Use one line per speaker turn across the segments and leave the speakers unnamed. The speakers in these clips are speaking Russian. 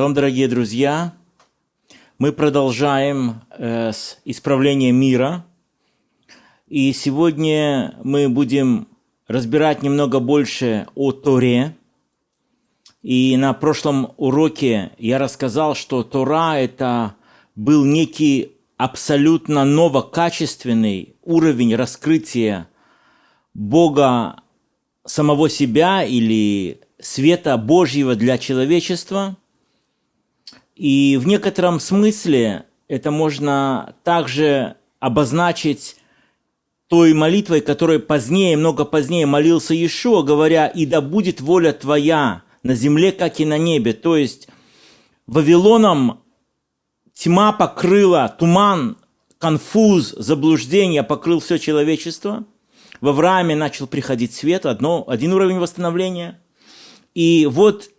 Шалом, дорогие друзья! Мы продолжаем э, с исправления мира. И сегодня мы будем разбирать немного больше о Торе. И на прошлом уроке я рассказал, что Тора – это был некий абсолютно новокачественный уровень раскрытия Бога самого себя или света Божьего для человечества – и в некотором смысле это можно также обозначить той молитвой, которой позднее, много позднее молился Иешуа, говоря, «И да будет воля твоя на земле, как и на небе». То есть Вавилоном тьма покрыла, туман, конфуз, заблуждение покрыл все человечество. В Аврааме начал приходить свет, одно, один уровень восстановления. И вот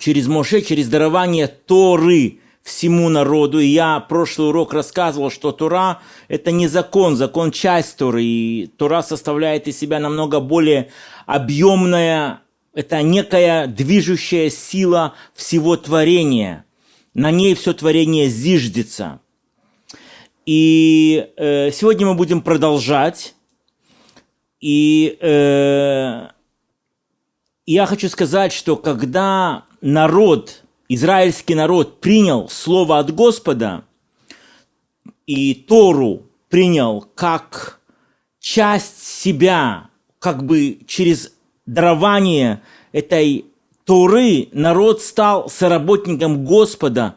через Моше, через дарование Торы всему народу. И я прошлый урок рассказывал, что Тора – это не закон, закон – часть Торы. И Тора составляет из себя намного более объемная, это некая движущая сила всего творения. На ней все творение зиждется. И э, сегодня мы будем продолжать. И э, я хочу сказать, что когда народ, израильский народ принял слово от Господа и Тору принял как часть себя, как бы через дарование этой Торы народ стал соработником Господа,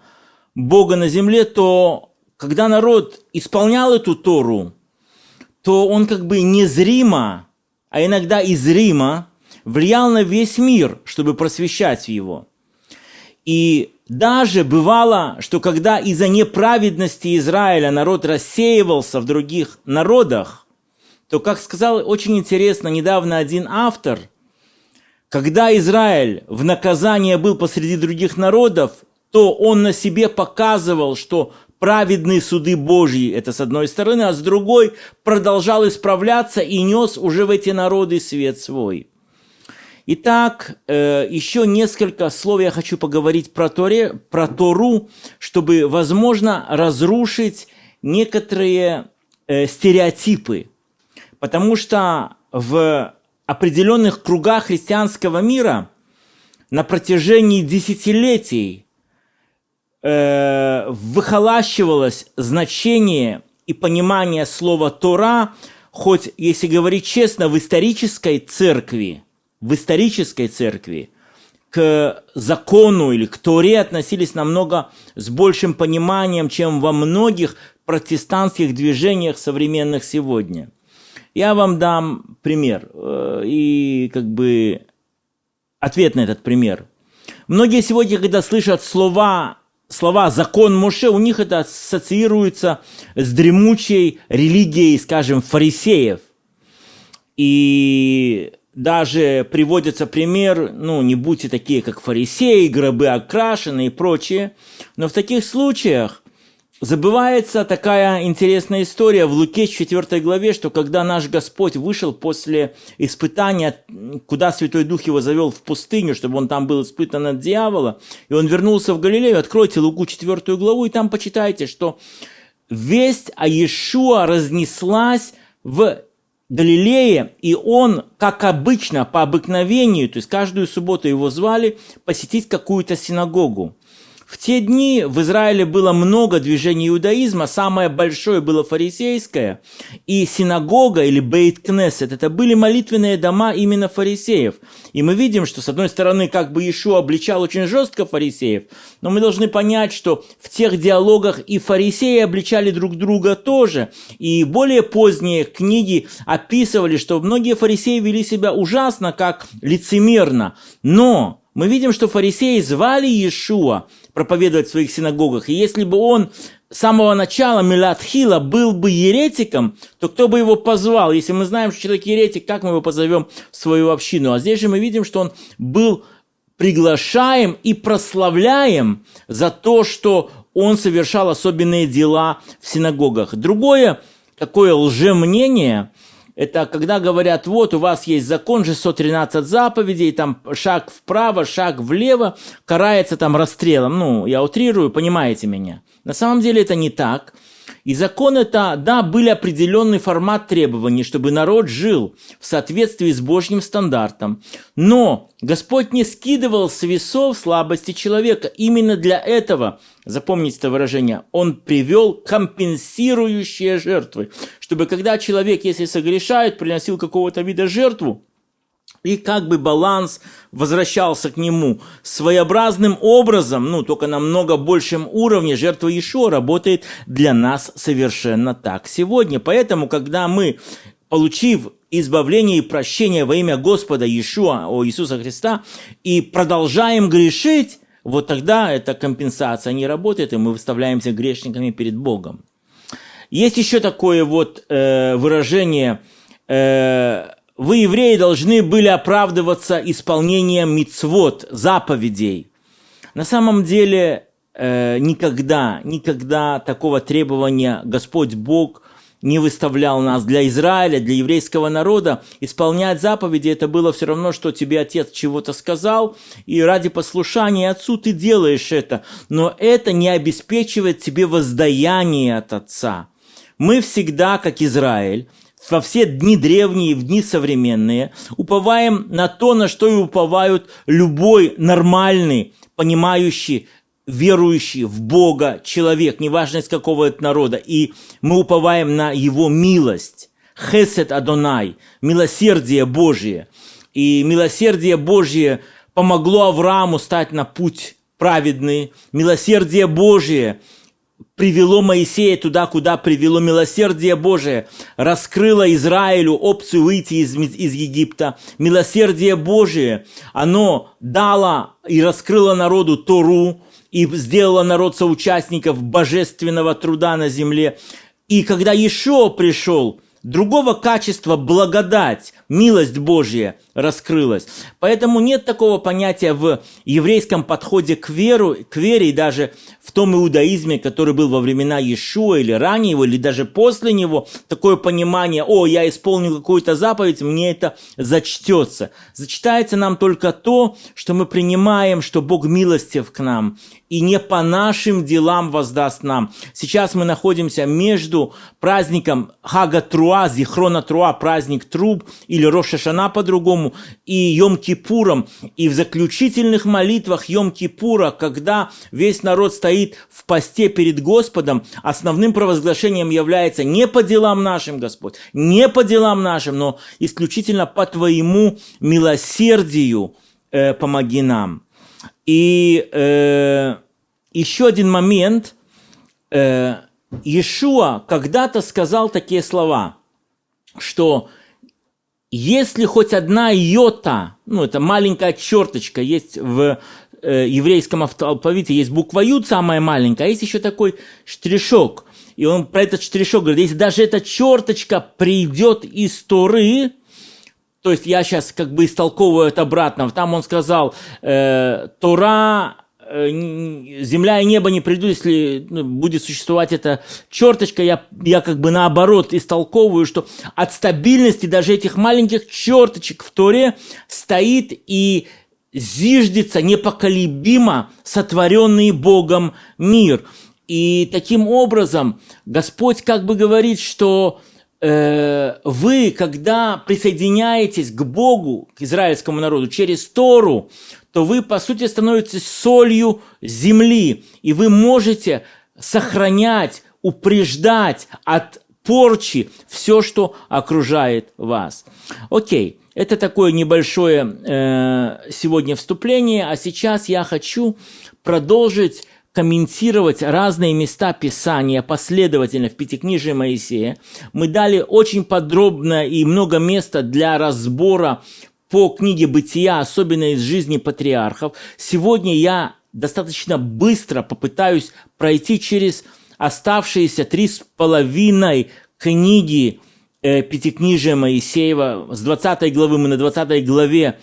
Бога на земле, то когда народ исполнял эту Тору, то он как бы незримо, а иногда и зримо влиял на весь мир, чтобы просвещать его. И даже бывало, что когда из-за неправедности Израиля народ рассеивался в других народах, то, как сказал очень интересно недавно один автор, когда Израиль в наказание был посреди других народов, то он на себе показывал, что праведные суды Божьи, это с одной стороны, а с другой продолжал исправляться и нес уже в эти народы свет свой. Итак, э, еще несколько слов я хочу поговорить про, Торе, про Тору, чтобы, возможно, разрушить некоторые э, стереотипы. Потому что в определенных кругах христианского мира на протяжении десятилетий э, выхолащивалось значение и понимание слова Тора, хоть, если говорить честно, в исторической церкви – в исторической церкви к закону или к Торе относились намного с большим пониманием, чем во многих протестантских движениях современных сегодня. Я вам дам пример э, и как бы ответ на этот пример. Многие сегодня, когда слышат слова, слова «закон Моше», у них это ассоциируется с дремучей религией, скажем, фарисеев. И даже приводится пример, ну, не будьте такие, как фарисеи, гробы окрашены и прочее. Но в таких случаях забывается такая интересная история в Луке 4 главе, что когда наш Господь вышел после испытания, куда Святой Дух его завел в пустыню, чтобы он там был испытан от дьявола, и он вернулся в Галилею, откройте Луку 4 главу, и там почитайте, что весть о Иешуа разнеслась в Галилее, и он, как обычно, по обыкновению, то есть каждую субботу его звали посетить какую-то синагогу. В те дни в Израиле было много движений иудаизма, самое большое было фарисейское, и синагога или бейт-кнессет – это были молитвенные дома именно фарисеев. И мы видим, что с одной стороны как бы Иешуа обличал очень жестко фарисеев, но мы должны понять, что в тех диалогах и фарисеи обличали друг друга тоже. И более поздние книги описывали, что многие фарисеи вели себя ужасно, как лицемерно. Но мы видим, что фарисеи звали Иешуа проповедовать в своих синагогах. И если бы он с самого начала Милатхила был бы еретиком, то кто бы его позвал? Если мы знаем, что человек еретик, как мы его позовем в свою общину? А здесь же мы видим, что он был приглашаем и прославляем за то, что он совершал особенные дела в синагогах. Другое такое лжемнение – это когда говорят, вот у вас есть закон же 113 заповедей, там шаг вправо, шаг влево, карается там расстрелом. Ну, я утрирую, понимаете меня. На самом деле это не так. И закон это, да, были определенный формат требований, чтобы народ жил в соответствии с Божьим стандартом. Но Господь не скидывал с весов слабости человека. Именно для этого, запомните это выражение, Он привел компенсирующие жертвы. Чтобы когда человек, если согрешает, приносил какого-то вида жертву, и как бы баланс возвращался к нему своеобразным образом, ну, только на много большем уровне, жертва Ишуа работает для нас совершенно так сегодня. Поэтому, когда мы, получив избавление и прощение во имя Господа Иешуа, о Иисуса Христа, и продолжаем грешить, вот тогда эта компенсация не работает, и мы выставляемся грешниками перед Богом. Есть еще такое вот э, выражение э, вы, евреи, должны были оправдываться исполнением мицвод, заповедей. На самом деле, э, никогда, никогда такого требования Господь Бог не выставлял нас для Израиля, для еврейского народа. Исполнять заповеди это было все равно, что тебе отец чего-то сказал, и ради послушания отцу ты делаешь это. Но это не обеспечивает тебе воздаяние от отца. Мы всегда, как Израиль, во все дни древние, в дни современные, уповаем на то, на что и уповают любой нормальный, понимающий, верующий в Бога человек, неважно из какого это народа. И мы уповаем на Его милость. Хесед Адонай, милосердие Божие. И милосердие Божие помогло Аврааму стать на путь праведный. Милосердие Божие – привело Моисея туда, куда привело милосердие Божие, раскрыло Израилю опцию выйти из, из Египта. Милосердие Божие, оно дало и раскрыло народу Тору, и сделало народ соучастников божественного труда на земле. И когда Ешо пришел, другого качества благодать, милость Божья раскрылась. Поэтому нет такого понятия в еврейском подходе к, веру, к вере и даже в том иудаизме, который был во времена Иешуа или ранее его, или даже после него, такое понимание, о, я исполнил какую-то заповедь, мне это зачтется. Зачитается нам только то, что мы принимаем, что Бог милостив к нам, и не по нашим делам воздаст нам. Сейчас мы находимся между праздником Хага Труа, Зихрона Труа, праздник труб, или Роша Шана по-другому, и Йом-Кипуром. И в заключительных молитвах Йом-Кипура, когда весь народ стоит в посте перед Господом, основным провозглашением является не по делам нашим, Господь, не по делам нашим, но исключительно по Твоему милосердию э, помоги нам. И э, еще один момент. Э, Иешуа когда-то сказал такие слова, что если хоть одна йота, ну это маленькая черточка, есть в э, еврейском алфавите, есть буква Ют самая маленькая, а есть еще такой штришок. И он про этот штришок говорит, если даже эта черточка придет из Торы, то есть я сейчас как бы истолковываю это обратно. Там он сказал, э, Тора, э, земля и небо не придут, если ну, будет существовать эта черточка. Я, я как бы наоборот истолковываю, что от стабильности даже этих маленьких черточек в Торе стоит и зиждется непоколебимо сотворенный Богом мир. И таким образом Господь как бы говорит, что вы, когда присоединяетесь к Богу, к израильскому народу через Тору, то вы, по сути, становитесь солью земли, и вы можете сохранять, упреждать от порчи все, что окружает вас. Окей, это такое небольшое э, сегодня вступление, а сейчас я хочу продолжить комментировать разные места Писания последовательно в Пятикнижии Моисея. Мы дали очень подробно и много места для разбора по книге «Бытия», особенно из жизни патриархов. Сегодня я достаточно быстро попытаюсь пройти через оставшиеся три с половиной книги э, Пятикнижия Моисеева. С 20 главы мы на 20 главе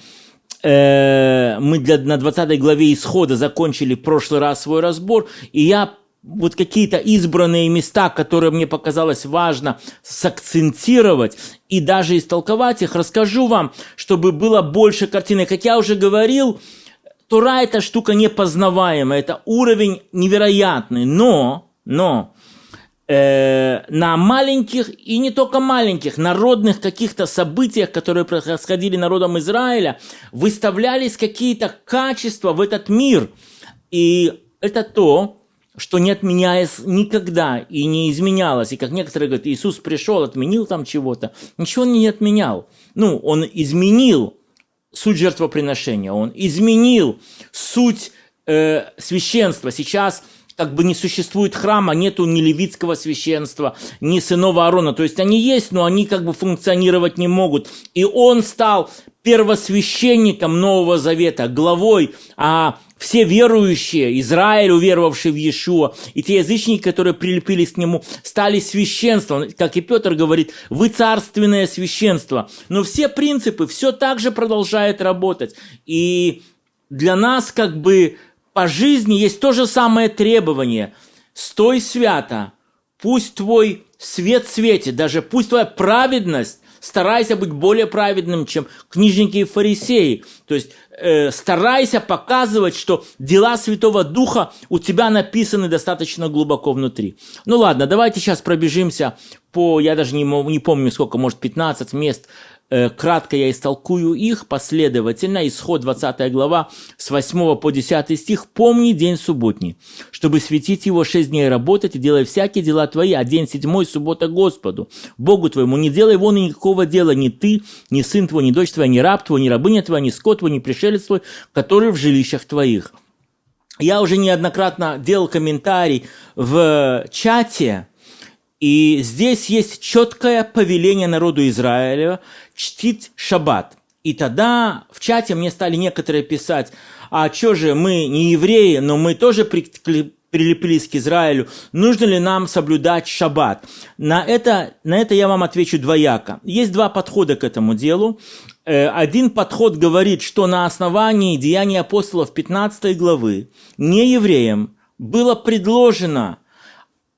Э, мы для, на 20 главе исхода закончили в прошлый раз свой разбор, и я вот какие-то избранные места, которые мне показалось важно сакцентировать и даже истолковать их, расскажу вам, чтобы было больше картины. Как я уже говорил, Тура – это штука непознаваемая, это уровень невероятный, но, но э, на маленьких и не только маленьких народных каких-то событиях, которые происходили народом Израиля, выставлялись какие-то качества в этот мир. И это то, что не отменяется никогда и не изменялось. И как некоторые говорят, Иисус пришел, отменил там чего-то. Ничего он не отменял. Ну, он изменил суть жертвоприношения, он изменил суть э, священства. Сейчас как бы не существует храма, нету ни левитского священства, ни сынов Аарона. То есть они есть, но они как бы функционировать не могут. И он стал первосвященником Нового Завета, главой, а все верующие, Израиль, уверовавший в Иешуа, и те язычники, которые прилепились к нему, стали священством. Как и Петр говорит, вы царственное священство. Но все принципы, все так же продолжает работать. И для нас как бы по жизни есть то же самое требование. Стой свято, пусть твой свет светит, даже пусть твоя праведность старайся быть более праведным, чем книжники и фарисеи. То есть э, старайся показывать, что дела Святого Духа у тебя написаны достаточно глубоко внутри. Ну ладно, давайте сейчас пробежимся по, я даже не, не помню сколько, может 15 мест кратко я истолкую их последовательно. Исход 20 глава с 8 по 10 стих. «Помни день субботний, чтобы светить его шесть дней работать и делай всякие дела твои, а день седьмой – суббота Господу, Богу твоему. Не делай вон никакого дела ни ты, ни сын твой, ни дочь твоя, ни раб твой, ни рабыня твоя, ни скот твой, ни пришелец твой, который в жилищах твоих». Я уже неоднократно делал комментарий в чате, и здесь есть четкое повеление народу Израиля чтить шаббат. И тогда в чате мне стали некоторые писать, а что же, мы не евреи, но мы тоже при, прилепились к Израилю, нужно ли нам соблюдать шаббат? На это, на это я вам отвечу двояко. Есть два подхода к этому делу. Э, один подход говорит, что на основании Деяний апостолов 15 главы не евреям было предложено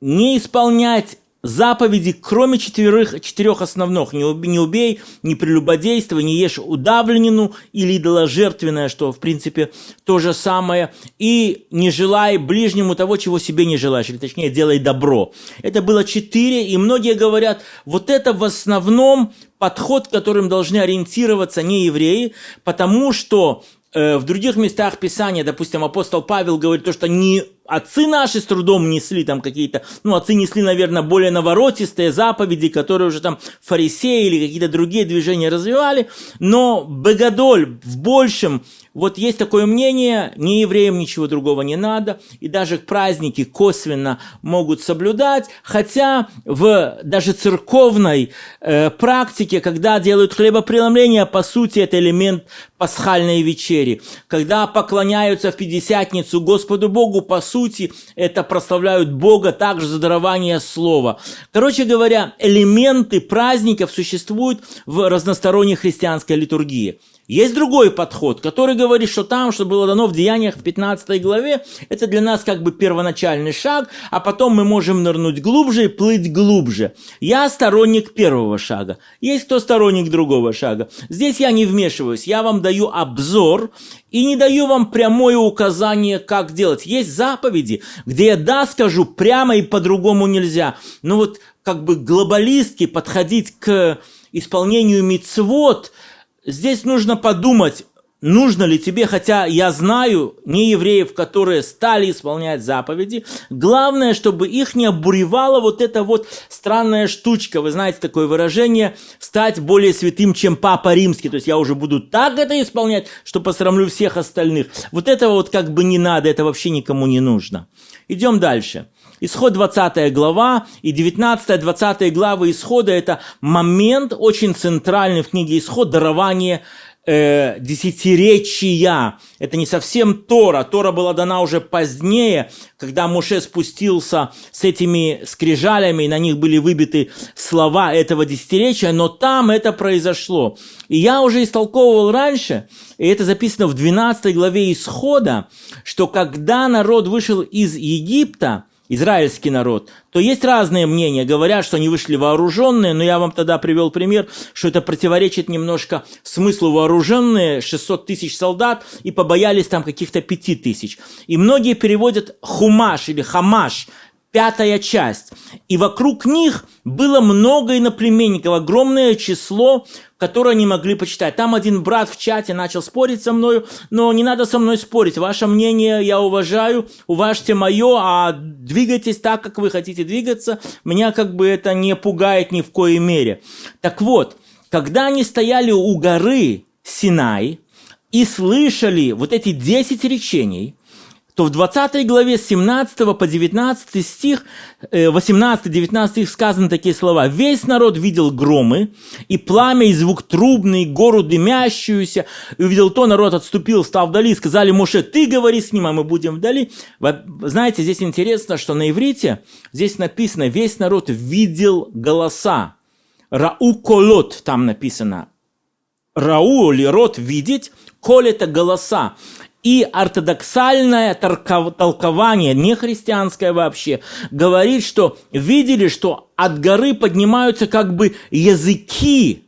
не исполнять заповеди, кроме четверых, четырех основных. Не убей, не убей, не прелюбодействуй, не ешь удавленину или идоложертвенное, что, в принципе, то же самое. И не желай ближнему того, чего себе не желаешь, или точнее, делай добро. Это было четыре, и многие говорят, вот это в основном подход, которым должны ориентироваться не евреи, потому что э, в других местах Писания, допустим, апостол Павел говорит то, что не отцы наши с трудом несли там какие-то, ну, отцы несли, наверное, более наворотистые заповеди, которые уже там фарисеи или какие-то другие движения развивали, но Богодоль в большем, вот есть такое мнение, не евреям ничего другого не надо, и даже праздники косвенно могут соблюдать, хотя в даже церковной э, практике, когда делают хлебопреломление, по сути, это элемент пасхальной вечери. Когда поклоняются в Пятидесятницу Господу Богу, по сути, сути, это прославляют Бога также за дарование слова. Короче говоря, элементы праздников существуют в разносторонней христианской литургии. Есть другой подход, который говорит, что там, что было дано в Деяниях в 15 главе, это для нас как бы первоначальный шаг, а потом мы можем нырнуть глубже и плыть глубже. Я сторонник первого шага. Есть кто сторонник другого шага. Здесь я не вмешиваюсь, я вам даю обзор и не даю вам прямое указание, как делать. Есть заповеди, где я да скажу прямо и по-другому нельзя. Но вот как бы глобалистски подходить к исполнению мицвод – здесь нужно подумать, нужно ли тебе, хотя я знаю не евреев, которые стали исполнять заповеди, главное, чтобы их не обуревала вот эта вот странная штучка, вы знаете такое выражение, стать более святым, чем Папа Римский, то есть я уже буду так это исполнять, что посрамлю всех остальных. Вот этого вот как бы не надо, это вообще никому не нужно. Идем дальше. Исход 20 глава и 19-20 главы Исхода – это момент очень центральный в книге Исход, дарование э, десятиречия. Это не совсем Тора. Тора была дана уже позднее, когда Муше спустился с этими скрижалями, и на них были выбиты слова этого десятиречия, но там это произошло. И я уже истолковывал раньше, и это записано в 12 главе Исхода, что когда народ вышел из Египта – израильский народ, то есть разные мнения. Говорят, что они вышли вооруженные, но я вам тогда привел пример, что это противоречит немножко смыслу вооруженные, 600 тысяч солдат, и побоялись там каких-то 5 тысяч. И многие переводят хумаш или хамаш, пятая часть. И вокруг них было много иноплеменников, огромное число, которое они могли почитать. Там один брат в чате начал спорить со мной, но не надо со мной спорить. Ваше мнение я уважаю, уважьте мое, а двигайтесь так, как вы хотите двигаться. Меня как бы это не пугает ни в коей мере. Так вот, когда они стояли у горы Синай и слышали вот эти 10 речений – то в 20 главе с 17 по 19 стих, 18-19 э, стих сказаны такие слова. «Весь народ видел громы, и пламя, и звук трубный, гору дымящуюся, и увидел то, народ отступил, стал вдали, сказали Моше, ты говори с ним, а мы будем вдали». Знаете, здесь интересно, что на иврите здесь написано «весь народ видел голоса». Рау колот там написано. Рау или рот видеть, коль это голоса и ортодоксальное толкование, не христианское вообще, говорит, что видели, что от горы поднимаются как бы языки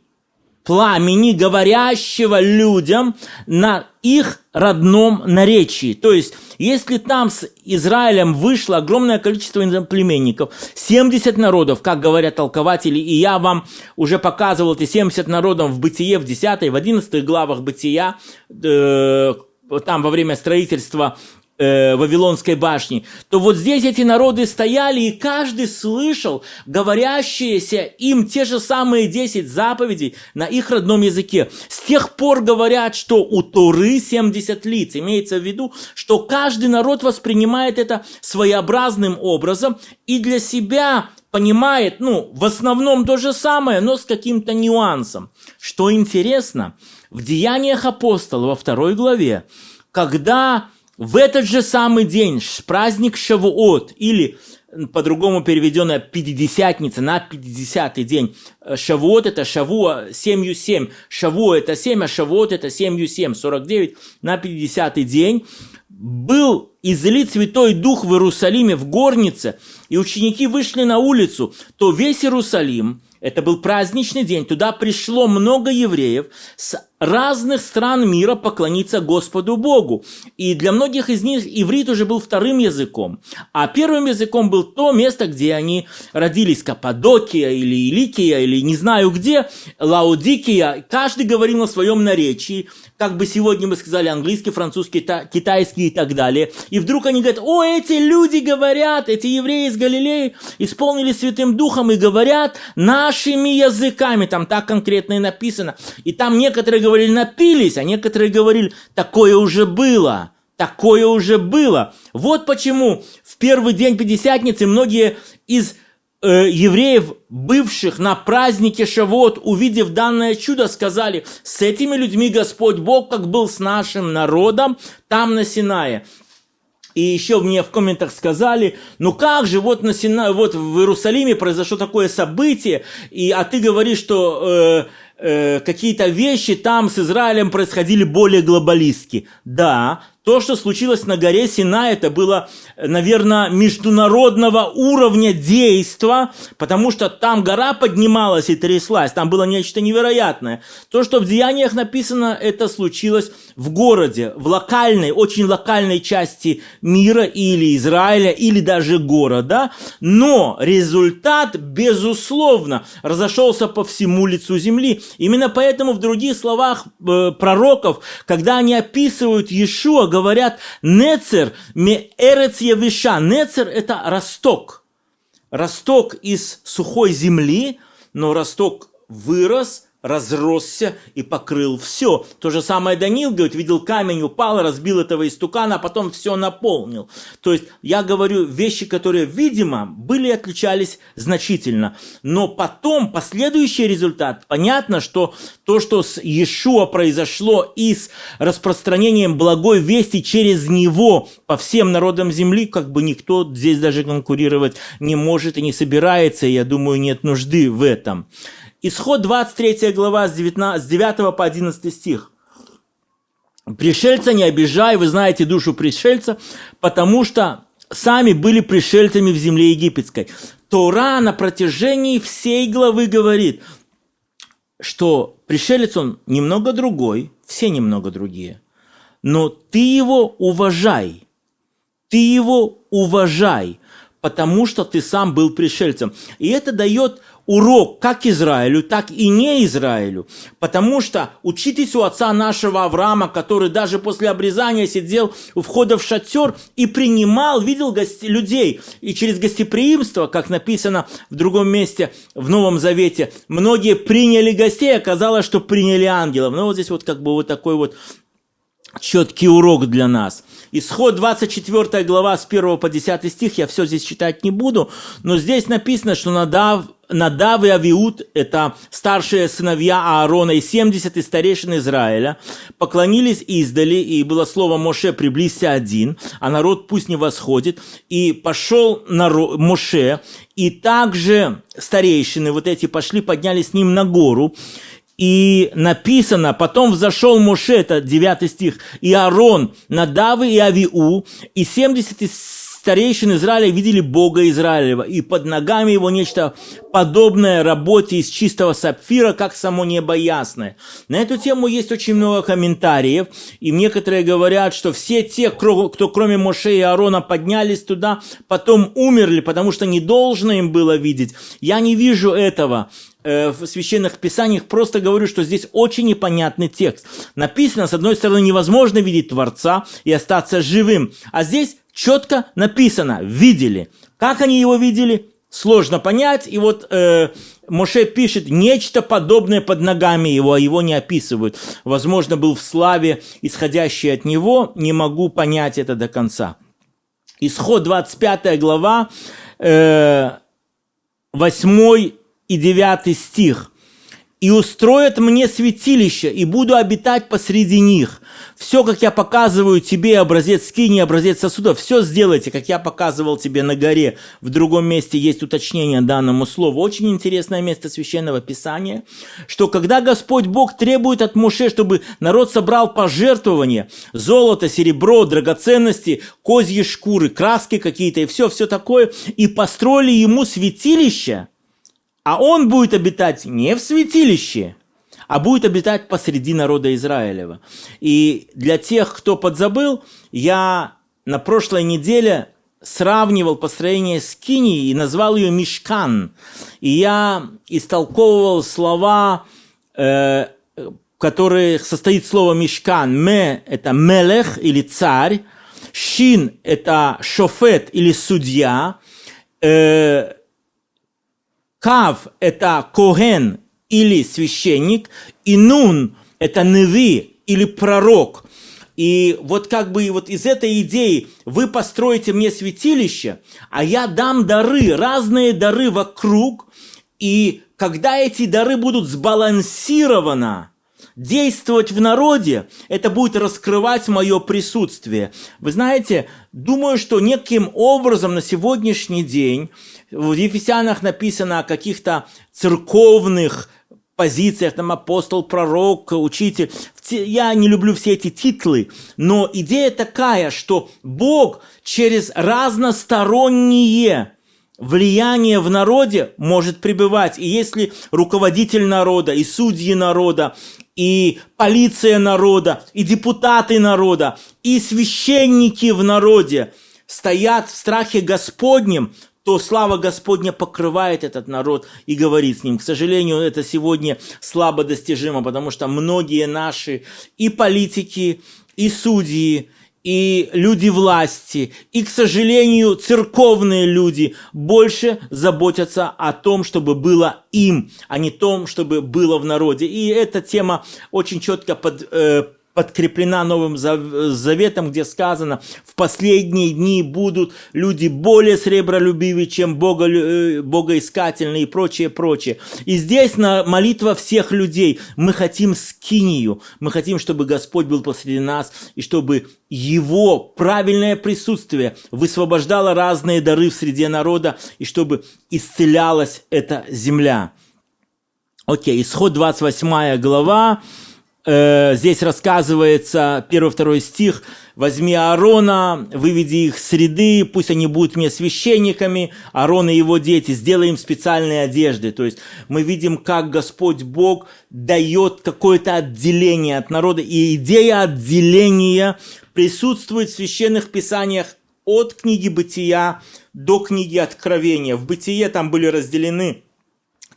пламени, говорящего людям на их родном наречии. То есть, если там с Израилем вышло огромное количество племенников, 70 народов, как говорят толкователи, и я вам уже показывал эти 70 народов в Бытие, в 10 в 11 главах Бытия, э, там во время строительства э, Вавилонской башни, то вот здесь эти народы стояли, и каждый слышал говорящиеся им те же самые 10 заповедей на их родном языке. С тех пор говорят, что у Торы 70 лиц. Имеется в виду, что каждый народ воспринимает это своеобразным образом и для себя понимает, ну, в основном то же самое, но с каким-то нюансом. Что интересно – в Деяниях апостола во второй главе, когда в этот же самый день праздник Шавуот, или по-другому переведенная Пятидесятница на 50-й день. Э, Шавуот это Шавуа 7 7. Шавуа это 7, а Шавуот это 7 7. 49 на 50-й день. Был излит Святой Дух в Иерусалиме в горнице, и ученики вышли на улицу, то весь Иерусалим, это был праздничный день, туда пришло много евреев с разных стран мира поклониться Господу Богу. И для многих из них иврит уже был вторым языком. А первым языком был то место, где они родились, Каппадокия или Иликия, или не знаю где, Лаудикия. Каждый говорил на своем наречии, как бы сегодня мы сказали английский, французский, китайский и так далее. И вдруг они говорят, о, эти люди говорят, эти евреи из Галилеи исполнили Святым Духом и говорят нашими языками. Там так конкретно и написано. И там некоторые говорили, напились, а некоторые говорили, такое уже было. Такое уже было. Вот почему в первый день Пятидесятницы многие из э, евреев, бывших на празднике Шавот, увидев данное чудо, сказали, с этими людьми Господь Бог, как был с нашим народом там на Синае. И еще мне в комментах сказали, ну как же, вот, на Сина... вот в Иерусалиме произошло такое событие, и, а ты говоришь, что э, э, какие-то вещи там с Израилем происходили более глобалистски. Да, то, что случилось на горе Сина, это было, наверное, международного уровня действа, потому что там гора поднималась и тряслась, там было нечто невероятное. То, что в Деяниях написано, это случилось в городе, в локальной, очень локальной части мира или Израиля, или даже города, но результат, безусловно, разошелся по всему лицу земли. Именно поэтому в других словах э, пророков, когда они описывают Иешуа, говорят «нецер ме эрец явиша». Нецер – это росток. Росток из сухой земли, но росток вырос – разросся и покрыл все. То же самое Данил говорит, видел камень, упал, разбил этого истукана, а потом все наполнил. То есть я говорю вещи, которые, видимо, были отличались значительно. Но потом, последующий результат, понятно, что то, что с Иешуа произошло и с распространением благой вести через него по всем народам земли, как бы никто здесь даже конкурировать не может и не собирается, и я думаю, нет нужды в этом. Исход 23 глава с, 19, с 9 по 11 стих. Пришельца не обижай, вы знаете душу пришельца, потому что сами были пришельцами в земле египетской. Тора на протяжении всей главы говорит, что пришелец он немного другой, все немного другие, но ты его уважай, ты его уважай, потому что ты сам был пришельцем. И это дает урок как Израилю, так и не Израилю. Потому что учитесь у отца нашего Авраама, который даже после обрезания сидел у входа в шатер и принимал, видел гости, людей. И через гостеприимство, как написано в другом месте в Новом Завете, многие приняли гостей, оказалось, что приняли ангелов. Ну вот здесь вот как бы вот такой вот четкий урок для нас. Исход 24 глава с 1 по 10 стих, я все здесь читать не буду, но здесь написано, что Надав, Надав и Авиуд, это старшие сыновья Аарона и 70 и старейшин Израиля, поклонились издали, и было слово Моше «приблизься один», а народ пусть не восходит, и пошел народ, Моше, и также старейшины вот эти пошли, поднялись с ним на гору, и написано, потом взошел Моше, это 9 стих, и Аарон, Надавы и Авиу, и 70 старейшин Израиля видели Бога Израилева, и под ногами его нечто подобное работе из чистого сапфира, как само небо ясное. На эту тему есть очень много комментариев, и некоторые говорят, что все те, кто кроме Моше и Аарона поднялись туда, потом умерли, потому что не должно им было видеть. Я не вижу этого. Э, в священных писаниях, просто говорю, что здесь очень непонятный текст. Написано, с одной стороны, невозможно видеть Творца и остаться живым, а здесь четко написано, видели. Как они его видели? Сложно понять, и вот э, Моше пишет нечто подобное под ногами его, а его не описывают. Возможно, был в славе, исходящей от него, не могу понять это до конца. Исход 25 глава, э, 8 и 9 стих. «И устроят мне святилище, и буду обитать посреди них. Все, как я показываю тебе, образец скини, образец сосуда, все сделайте, как я показывал тебе на горе». В другом месте есть уточнение данному слову. Очень интересное место Священного Писания, что когда Господь Бог требует от Муше, чтобы народ собрал пожертвования, золото, серебро, драгоценности, козьи шкуры, краски какие-то и все, все такое, и построили ему святилище – а он будет обитать не в святилище, а будет обитать посреди народа Израилева. И для тех, кто подзабыл, я на прошлой неделе сравнивал построение Скинии и назвал ее Мишкан. И я истолковывал слова, э, которые состоит слово Мишкан. Ме – это мелех или царь. Шин – это шофет или судья. Э, Кав – это Коген или священник, и Нун – это Неви или пророк. И вот как бы вот из этой идеи вы построите мне святилище, а я дам дары, разные дары вокруг, и когда эти дары будут сбалансированы, действовать в народе, это будет раскрывать мое присутствие. Вы знаете, думаю, что неким образом на сегодняшний день в Ефесянах написано о каких-то церковных позициях, там апостол, пророк, учитель. Я не люблю все эти титлы, но идея такая, что Бог через разносторонние влияние в народе может пребывать. И если руководитель народа, и судьи народа, и полиция народа, и депутаты народа, и священники в народе стоят в страхе Господнем, то слава Господня покрывает этот народ и говорит с ним. К сожалению, это сегодня слабо достижимо, потому что многие наши и политики, и судьи, и люди власти, и, к сожалению, церковные люди больше заботятся о том, чтобы было им, а не том, чтобы было в народе. И эта тема очень четко под, э, подкреплена Новым Заветом, где сказано, в последние дни будут люди более сребролюбивые, чем бого, э, богоискательные и прочее, прочее. И здесь на молитва всех людей. Мы хотим скинию, мы хотим, чтобы Господь был посреди нас, и чтобы Его правильное присутствие высвобождало разные дары в среде народа, и чтобы исцелялась эта земля. Окей, исход 28 глава, э, здесь рассказывается, первый-второй стих, «Возьми Аарона, выведи их с среды, пусть они будут мне священниками, Аарон и его дети, сделай им специальные одежды». То есть мы видим, как Господь Бог дает какое-то отделение от народа, и идея отделения присутствует в священных писаниях от книги Бытия до книги Откровения. В Бытие там были разделены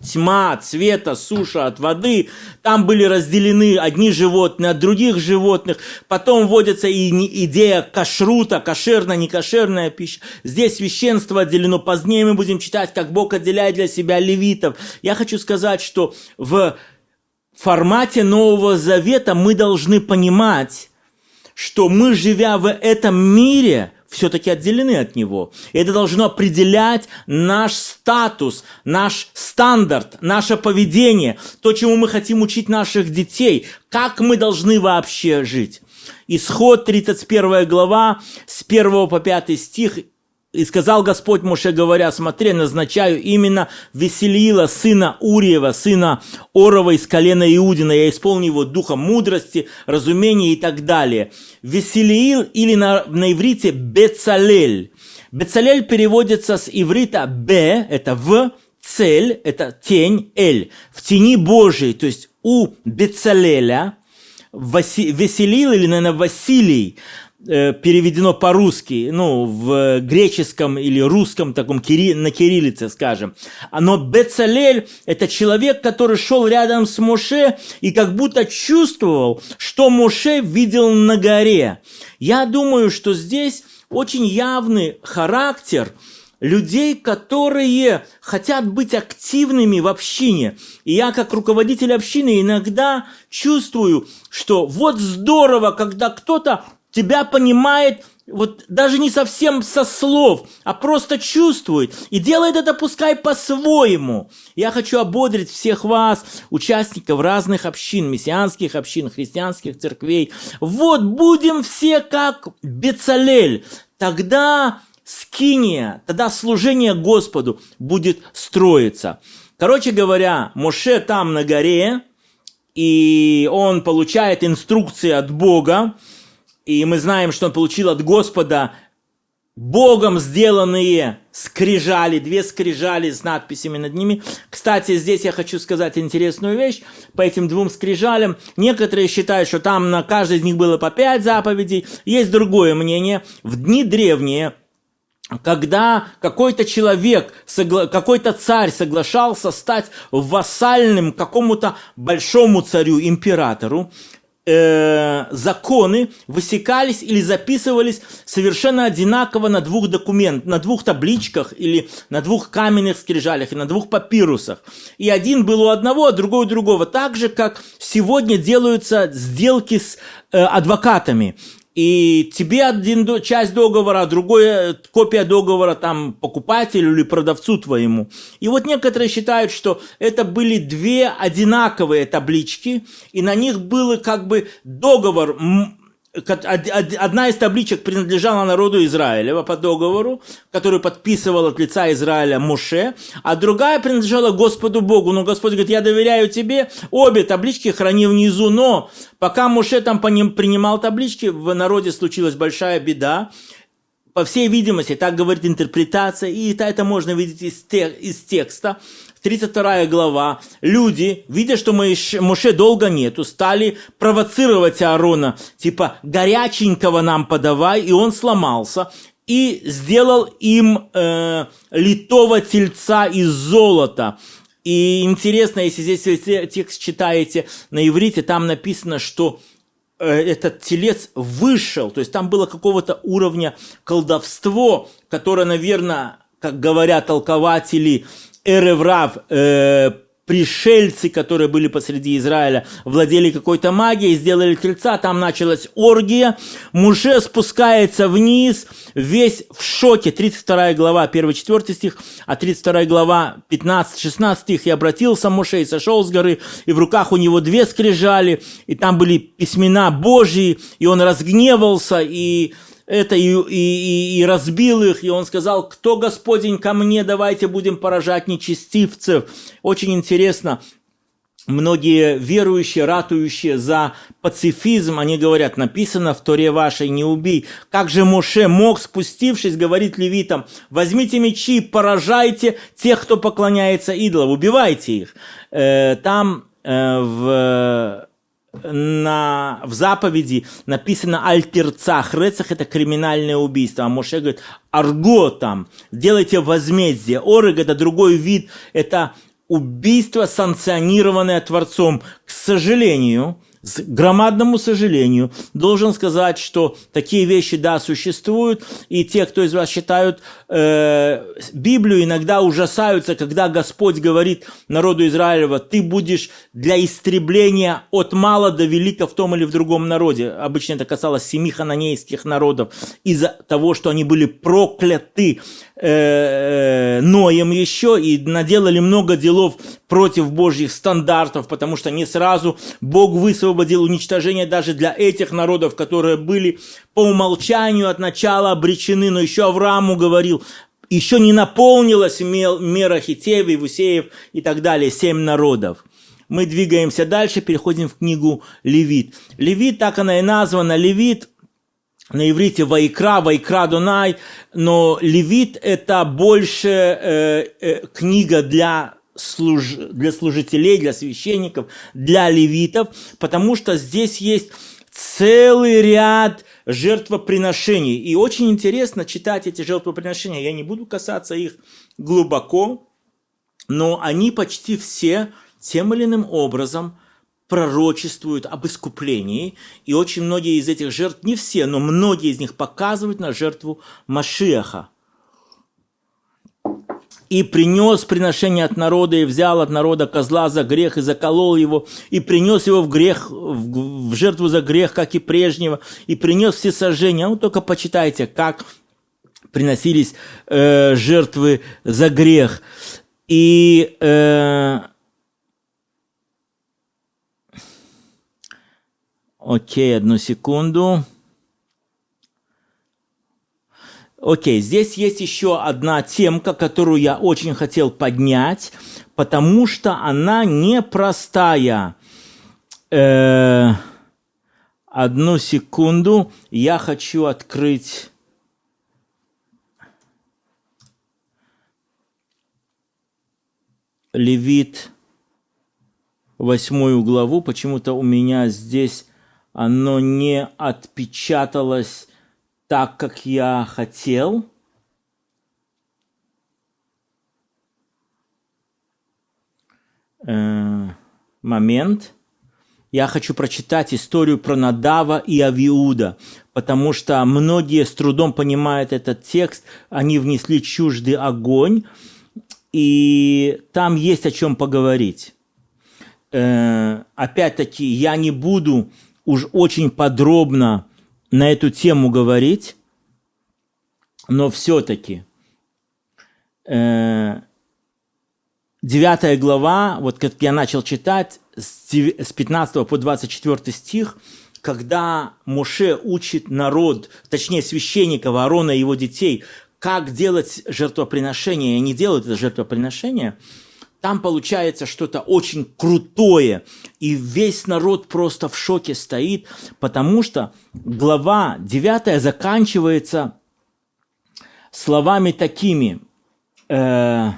тьма от света, суша от воды. Там были разделены одни животные от других животных. Потом вводится и идея кашрута, кошерная, некошерная пища. Здесь священство отделено. Позднее мы будем читать, как Бог отделяет для себя левитов. Я хочу сказать, что в формате Нового Завета мы должны понимать, что мы, живя в этом мире, все-таки отделены от него. И это должно определять наш статус, наш стандарт, наше поведение, то, чему мы хотим учить наших детей, как мы должны вообще жить. Исход 31 глава с 1 по 5 стих и сказал Господь Моше, говоря, смотри, назначаю именно Веселила, сына Уриева, сына Орова из колена Иудина, я исполню его духом мудрости, разумения и так далее. Веселиил или на, на иврите Бецалель. Бецалель переводится с иврита Б, это в, цель, это тень, Эль, в тени Божией, то есть у Бецалеля, Веселил или, наверное, Василий, переведено по-русски, ну, в греческом или русском таком, кири, на кириллице, скажем. Но Бецалель – это человек, который шел рядом с Моше и как будто чувствовал, что Моше видел на горе. Я думаю, что здесь очень явный характер людей, которые хотят быть активными в общине. И я, как руководитель общины, иногда чувствую, что вот здорово, когда кто-то тебя понимает вот даже не совсем со слов, а просто чувствует и делает это пускай по-своему. Я хочу ободрить всех вас, участников разных общин, мессианских общин, христианских церквей. Вот будем все как Бецалель. Тогда скиния, тогда служение Господу будет строиться. Короче говоря, Моше там на горе, и он получает инструкции от Бога, и мы знаем, что он получил от Господа Богом сделанные скрижали, две скрижали с надписями над ними. Кстати, здесь я хочу сказать интересную вещь по этим двум скрижалям. Некоторые считают, что там на каждой из них было по пять заповедей. Есть другое мнение. В дни древние когда какой-то человек, какой-то царь соглашался стать вассальным какому-то большому царю, императору, э, законы высекались или записывались совершенно одинаково на двух документах, на двух табличках или на двух каменных скрижалях и на двух папирусах. И один был у одного, а другой у другого. Так же, как сегодня делаются сделки с э, адвокатами и тебе один часть договора, а другая копия договора там покупателю или продавцу твоему. И вот некоторые считают, что это были две одинаковые таблички, и на них был как бы договор одна из табличек принадлежала народу Израилева по договору, который подписывал от лица Израиля Моше, а другая принадлежала Господу Богу. Но Господь говорит, я доверяю тебе, обе таблички храни внизу, но пока Моше там по ним принимал таблички, в народе случилась большая беда, по всей видимости, так говорит интерпретация, и это, можно видеть из текста, 32 глава, люди, видя, что Моше долго нету, стали провоцировать Аарона, типа горяченького нам подавай, и он сломался, и сделал им э, литого тельца из золота. И интересно, если здесь текст читаете на иврите, там написано, что э, этот телец вышел, то есть там было какого-то уровня колдовство, которое, наверное, как говорят толкователи, Эреврав, э, пришельцы, которые были посреди Израиля, владели какой-то магией, сделали тельца, там началась оргия, Муше спускается вниз, весь в шоке, 32 глава, 1-4 стих, а 32 глава, 15-16 стих, и обратился Муше и сошел с горы, и в руках у него две скрижали, и там были письмена Божьи, и он разгневался, и это и, и, и разбил их, и он сказал, кто Господень ко мне, давайте будем поражать нечестивцев. Очень интересно, многие верующие, ратующие за пацифизм, они говорят, написано в Торе вашей, не убей. Как же Моше мог, спустившись, говорить левитам, возьмите мечи, поражайте тех, кто поклоняется идолам, убивайте их. Э, там э, в на, в заповеди написано альтерцах. Рецах – это криминальное убийство. А Моше говорит, арго там, делайте возмездие. Орыг – это другой вид, это убийство, санкционированное Творцом. К сожалению, с громадному сожалению, должен сказать, что такие вещи, да, существуют, и те, кто из вас читают э, Библию, иногда ужасаются, когда Господь говорит народу Израилева, ты будешь для истребления от мала до велика в том или в другом народе. Обычно это касалось семи хананейских народов, из-за того, что они были прокляты э, Ноем еще и наделали много делов против Божьих стандартов, потому что не сразу Бог высвободил уничтожение даже для этих народов, которые были по умолчанию от начала обречены, но еще Аврааму говорил, еще не наполнилась мера Хитеев, Ивусеев и так далее, семь народов. Мы двигаемся дальше, переходим в книгу Левит. Левит, так она и названа, Левит на иврите Вайкра, Вайкра Дунай, но Левит это больше э, э, книга для, служ... для служителей, для священников, для левитов, потому что здесь есть целый ряд жертвоприношений. И очень интересно читать эти жертвоприношения. Я не буду касаться их глубоко, но они почти все тем или иным образом пророчествуют об искуплении, и очень многие из этих жертв, не все, но многие из них показывают на жертву Машиаха. И принес приношение от народа, и взял от народа козла за грех, и заколол его, и принес его в грех, в жертву за грех, как и прежнего, и принес все сожжения. Ну, только почитайте, как приносились э, жертвы за грех. И э, Окей, одну секунду. Окей, здесь есть еще одна темка, которую я очень хотел поднять, потому что она непростая. Э, одну секунду, я хочу открыть... Левит, восьмую главу. Почему-то у меня здесь оно не отпечаталось так, как я хотел. Э, момент. Я хочу прочитать историю про Надава и Авиуда, потому что многие с трудом понимают этот текст, они внесли чуждый огонь, и там есть о чем поговорить. Э, опять-таки, я не буду уж очень подробно на эту тему говорить, но все-таки э, 9 глава, вот как я начал читать, с 15 по 24 стих, когда Моше учит народ, точнее священников, Аарона и его детей, как делать жертвоприношение, и они делают это жертвоприношение – там получается что-то очень крутое, и весь народ просто в шоке стоит, потому что глава 9 заканчивается словами такими э,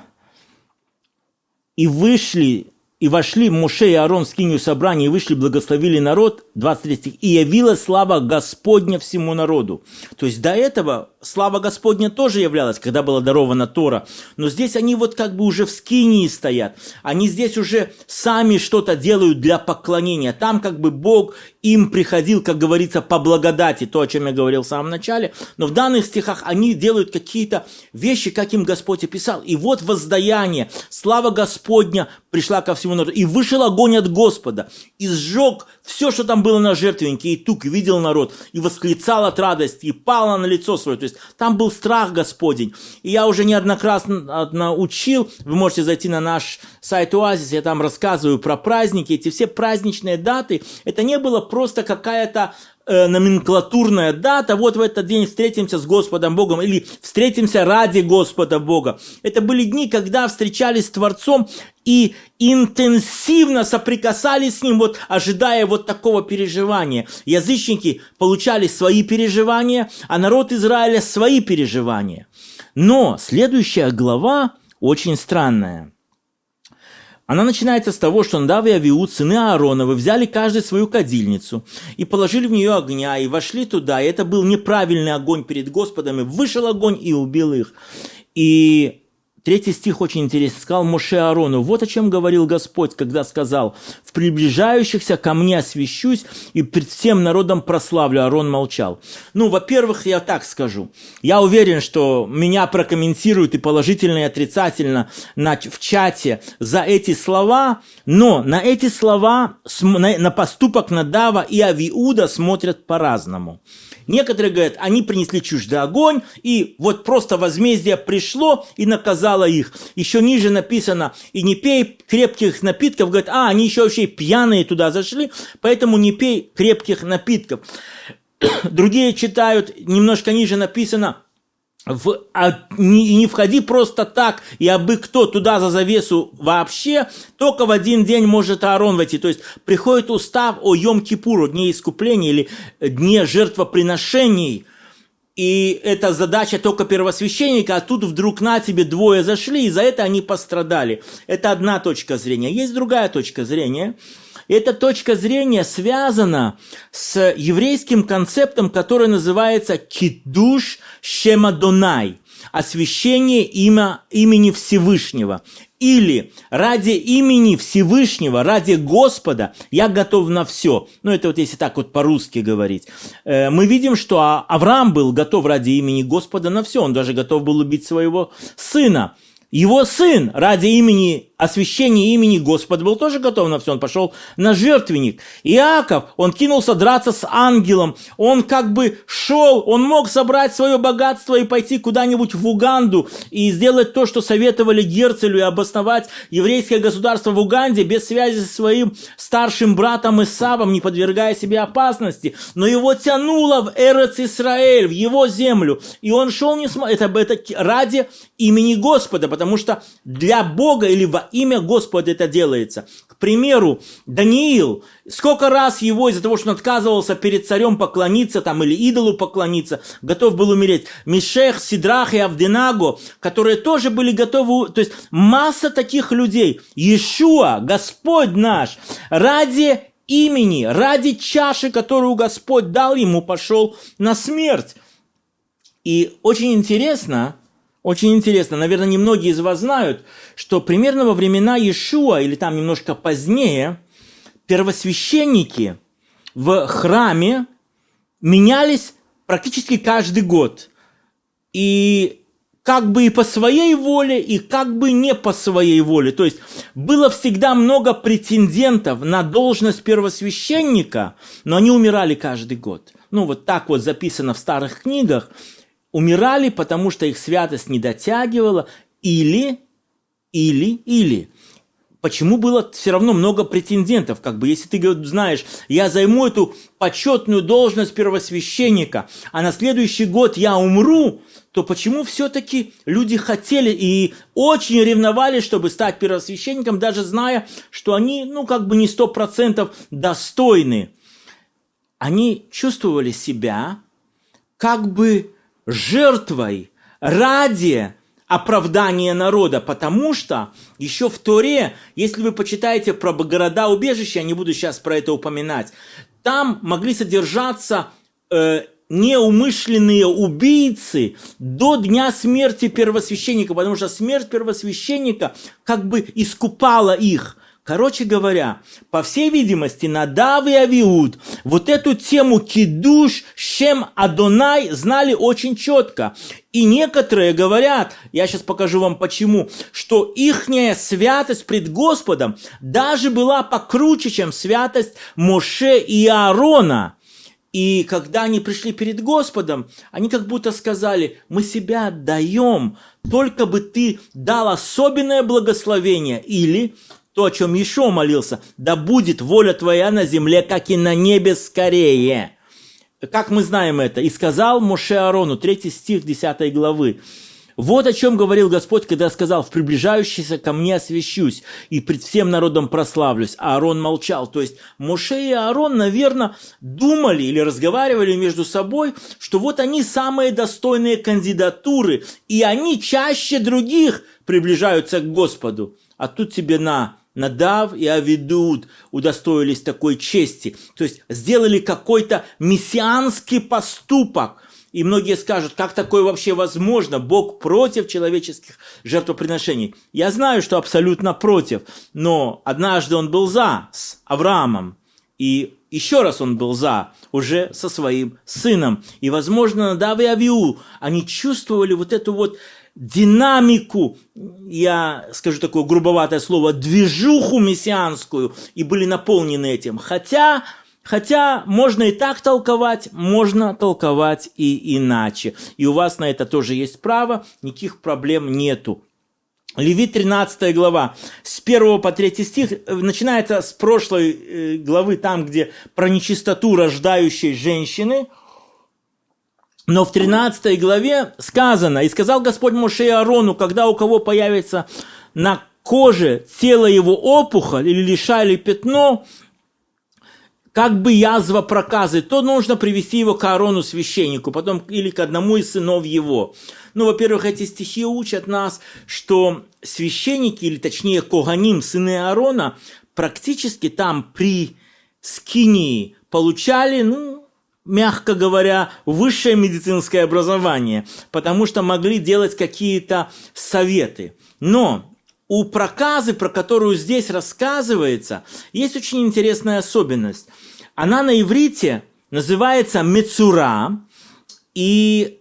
«И вышли и вошли Моше и Аарон в скинию собрания, и вышли, благословили народ, 23 стих, и явилась слава Господня всему народу. То есть до этого слава Господня тоже являлась, когда была дарована Тора. Но здесь они вот как бы уже в скинии стоят. Они здесь уже сами что-то делают для поклонения. Там как бы Бог им приходил, как говорится, по благодати, то, о чем я говорил в самом начале. Но в данных стихах они делают какие-то вещи, как им Господь описал. И вот воздаяние, слава Господня пришла ко всему народу. И вышел огонь от Господа, и сжег все, что там было на жертвеннике, и тук, видел народ, и восклицал от радости, и пало на лицо свое. То есть там был страх Господень. И я уже неоднократно учил, вы можете зайти на наш сайт Оазис, я там рассказываю про праздники, эти все праздничные даты, это не было просто какая-то э, номенклатурная дата, вот в этот день встретимся с Господом Богом или встретимся ради Господа Бога. Это были дни, когда встречались с Творцом и интенсивно соприкасались с Ним, вот ожидая вот такого переживания. Язычники получали свои переживания, а народ Израиля свои переживания. Но следующая глава очень странная – она начинается с того, что Надав и Авиуд, сыны Аароновы, взяли каждый свою кадильницу и положили в нее огня, и вошли туда, и это был неправильный огонь перед Господом, и вышел огонь и убил их. И Третий стих очень интересный. Сказал Моше Аарону, вот о чем говорил Господь, когда сказал, в приближающихся ко мне освящусь и пред всем народом прославлю. Аарон молчал. Ну, во-первых, я так скажу. Я уверен, что меня прокомментируют и положительно, и отрицательно на, в чате за эти слова, но на эти слова, на, на поступок Надава и Авиуда смотрят по-разному. Некоторые говорят, они принесли чуждый огонь, и вот просто возмездие пришло и наказало их. Еще ниже написано, и не пей крепких напитков, говорят, а, они еще вообще пьяные туда зашли, поэтому не пей крепких напитков. Другие читают, немножко ниже написано, в, а, не, не входи просто так, и абы кто туда за завесу вообще, только в один день может Аарон войти. То есть приходит устав о Йом-Кипуру, дне искупления или дне жертвоприношений, и это задача только первосвященника, а тут вдруг на тебе двое зашли, и за это они пострадали. Это одна точка зрения. Есть другая точка зрения – эта точка зрения связана с еврейским концептом, который называется «кидуш шемадонай» – освящение имя, имени Всевышнего. Или ради имени Всевышнего, ради Господа я готов на все. Ну, это вот если так вот по-русски говорить. Э, мы видим, что а, Авраам был готов ради имени Господа на все. Он даже готов был убить своего сына. Его сын ради имени освящение имени Господа был тоже готов на все, он пошел на жертвенник. Иаков, он кинулся драться с ангелом, он как бы шел, он мог собрать свое богатство и пойти куда-нибудь в Уганду и сделать то, что советовали Герцелю, и обосновать еврейское государство в Уганде без связи со своим старшим братом Исавом, не подвергая себе опасности. Но его тянуло в Эрец Исраэль, в его землю, и он шел не см... это, это ради имени Господа, потому что для Бога или во имя Господа это делается. К примеру, Даниил, сколько раз его из-за того, что он отказывался перед царем поклониться там или идолу поклониться, готов был умереть. Мишех, Сидрах и Авденаго, которые тоже были готовы, то есть масса таких людей. Иешуа, Господь наш, ради имени, ради чаши, которую Господь дал ему, пошел на смерть. И очень интересно, очень интересно, наверное, немногие из вас знают, что примерно во времена Иешуа, или там немножко позднее, первосвященники в храме менялись практически каждый год. И как бы и по своей воле, и как бы не по своей воле. То есть было всегда много претендентов на должность первосвященника, но они умирали каждый год. Ну, вот так вот записано в старых книгах умирали, потому что их святость не дотягивала, или, или, или. Почему было все равно много претендентов? Как бы, если ты знаешь, я займу эту почетную должность первосвященника, а на следующий год я умру, то почему все-таки люди хотели и очень ревновали, чтобы стать первосвященником, даже зная, что они, ну, как бы не сто процентов достойны? Они чувствовали себя как бы жертвой ради оправдания народа, потому что еще в Торе, если вы почитаете про города-убежища, я не буду сейчас про это упоминать, там могли содержаться э, неумышленные убийцы до дня смерти первосвященника, потому что смерть первосвященника как бы искупала их – Короче говоря, по всей видимости, Надав и Авиуд вот эту тему кидуш, шем, Адонай знали очень четко. И некоторые говорят, я сейчас покажу вам почему, что ихняя святость пред Господом даже была покруче, чем святость Моше и Аарона. И когда они пришли перед Господом, они как будто сказали, мы себя отдаем, только бы ты дал особенное благословение или то, о чем еще молился, да будет воля твоя на земле, как и на небе скорее. как мы знаем это? «И сказал Моше Аарону», 3 стих 10 главы, вот о чем говорил Господь, когда сказал, в приближающийся ко мне освящусь и пред всем народом прославлюсь. А Аарон молчал. То есть Моше и Аарон, наверное, думали или разговаривали между собой, что вот они самые достойные кандидатуры, и они чаще других приближаются к Господу. А тут тебе на, Надав и Авидуд удостоились такой чести. То есть сделали какой-то мессианский поступок – и многие скажут, как такое вообще возможно? Бог против человеческих жертвоприношений. Я знаю, что абсолютно против, но однажды он был за с Авраамом. И еще раз он был за, уже со своим сыном. И, возможно, Надав и Авиу, они чувствовали вот эту вот динамику, я скажу такое грубоватое слово, движуху мессианскую, и были наполнены этим. Хотя Хотя можно и так толковать, можно толковать и иначе. И у вас на это тоже есть право, никаких проблем нету. Левит 13 глава, с 1 по 3 стих, э, начинается с прошлой э, главы, там, где про нечистоту рождающей женщины. Но в 13 главе сказано, «И сказал Господь Моше и Аарону, когда у кого появится на коже тело его опухоль или лиша или пятно, как бы язва проказы, то нужно привести его к Аарону священнику, потом или к одному из сынов его. Ну, во-первых, эти стихи учат нас, что священники, или точнее Коганим, сыны Аарона, практически там при скинии получали, ну, мягко говоря, высшее медицинское образование, потому что могли делать какие-то советы. Но у проказы, про которую здесь рассказывается, есть очень интересная особенность. Она на иврите называется мецура, и,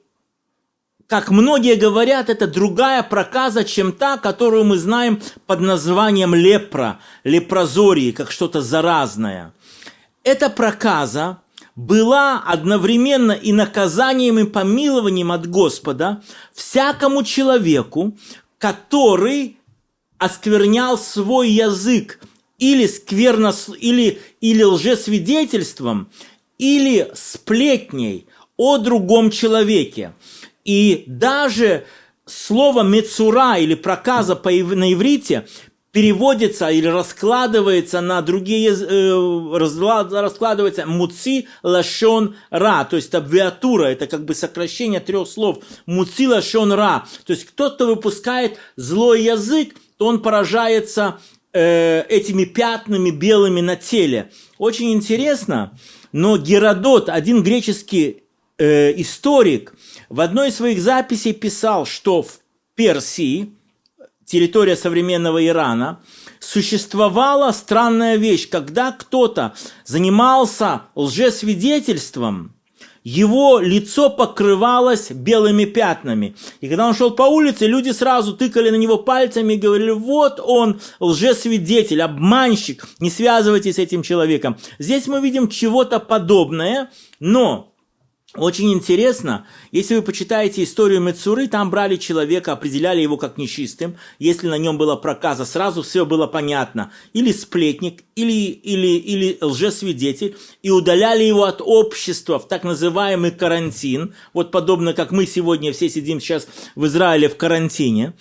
как многие говорят, это другая проказа, чем та, которую мы знаем под названием лепра, лепрозории, как что-то заразное. Эта проказа была одновременно и наказанием, и помилованием от Господа всякому человеку, который осквернял свой язык или скверно, или, или лжесвидетельством, или сплетней о другом человеке. И даже слово «мецура» или «проказа» на иврите переводится или раскладывается на другие, э, раскладывается муци лашон ра, то есть абвиатура, это как бы сокращение трех слов, муци лашон ра, то есть кто-то выпускает злой язык, то он поражается э, этими пятнами белыми на теле. Очень интересно, но Геродот, один греческий э, историк, в одной из своих записей писал, что в Персии, территория современного Ирана, существовала странная вещь, когда кто-то занимался лжесвидетельством, его лицо покрывалось белыми пятнами. И когда он шел по улице, люди сразу тыкали на него пальцами и говорили, вот он, лжесвидетель, обманщик, не связывайтесь с этим человеком. Здесь мы видим чего-то подобное, но очень интересно, если вы почитаете историю Мецуры, там брали человека, определяли его как нечистым, если на нем была проказа, сразу все было понятно. Или сплетник, или, или, или лжесвидетель, и удаляли его от общества в так называемый карантин, вот подобно как мы сегодня все сидим сейчас в Израиле в карантине.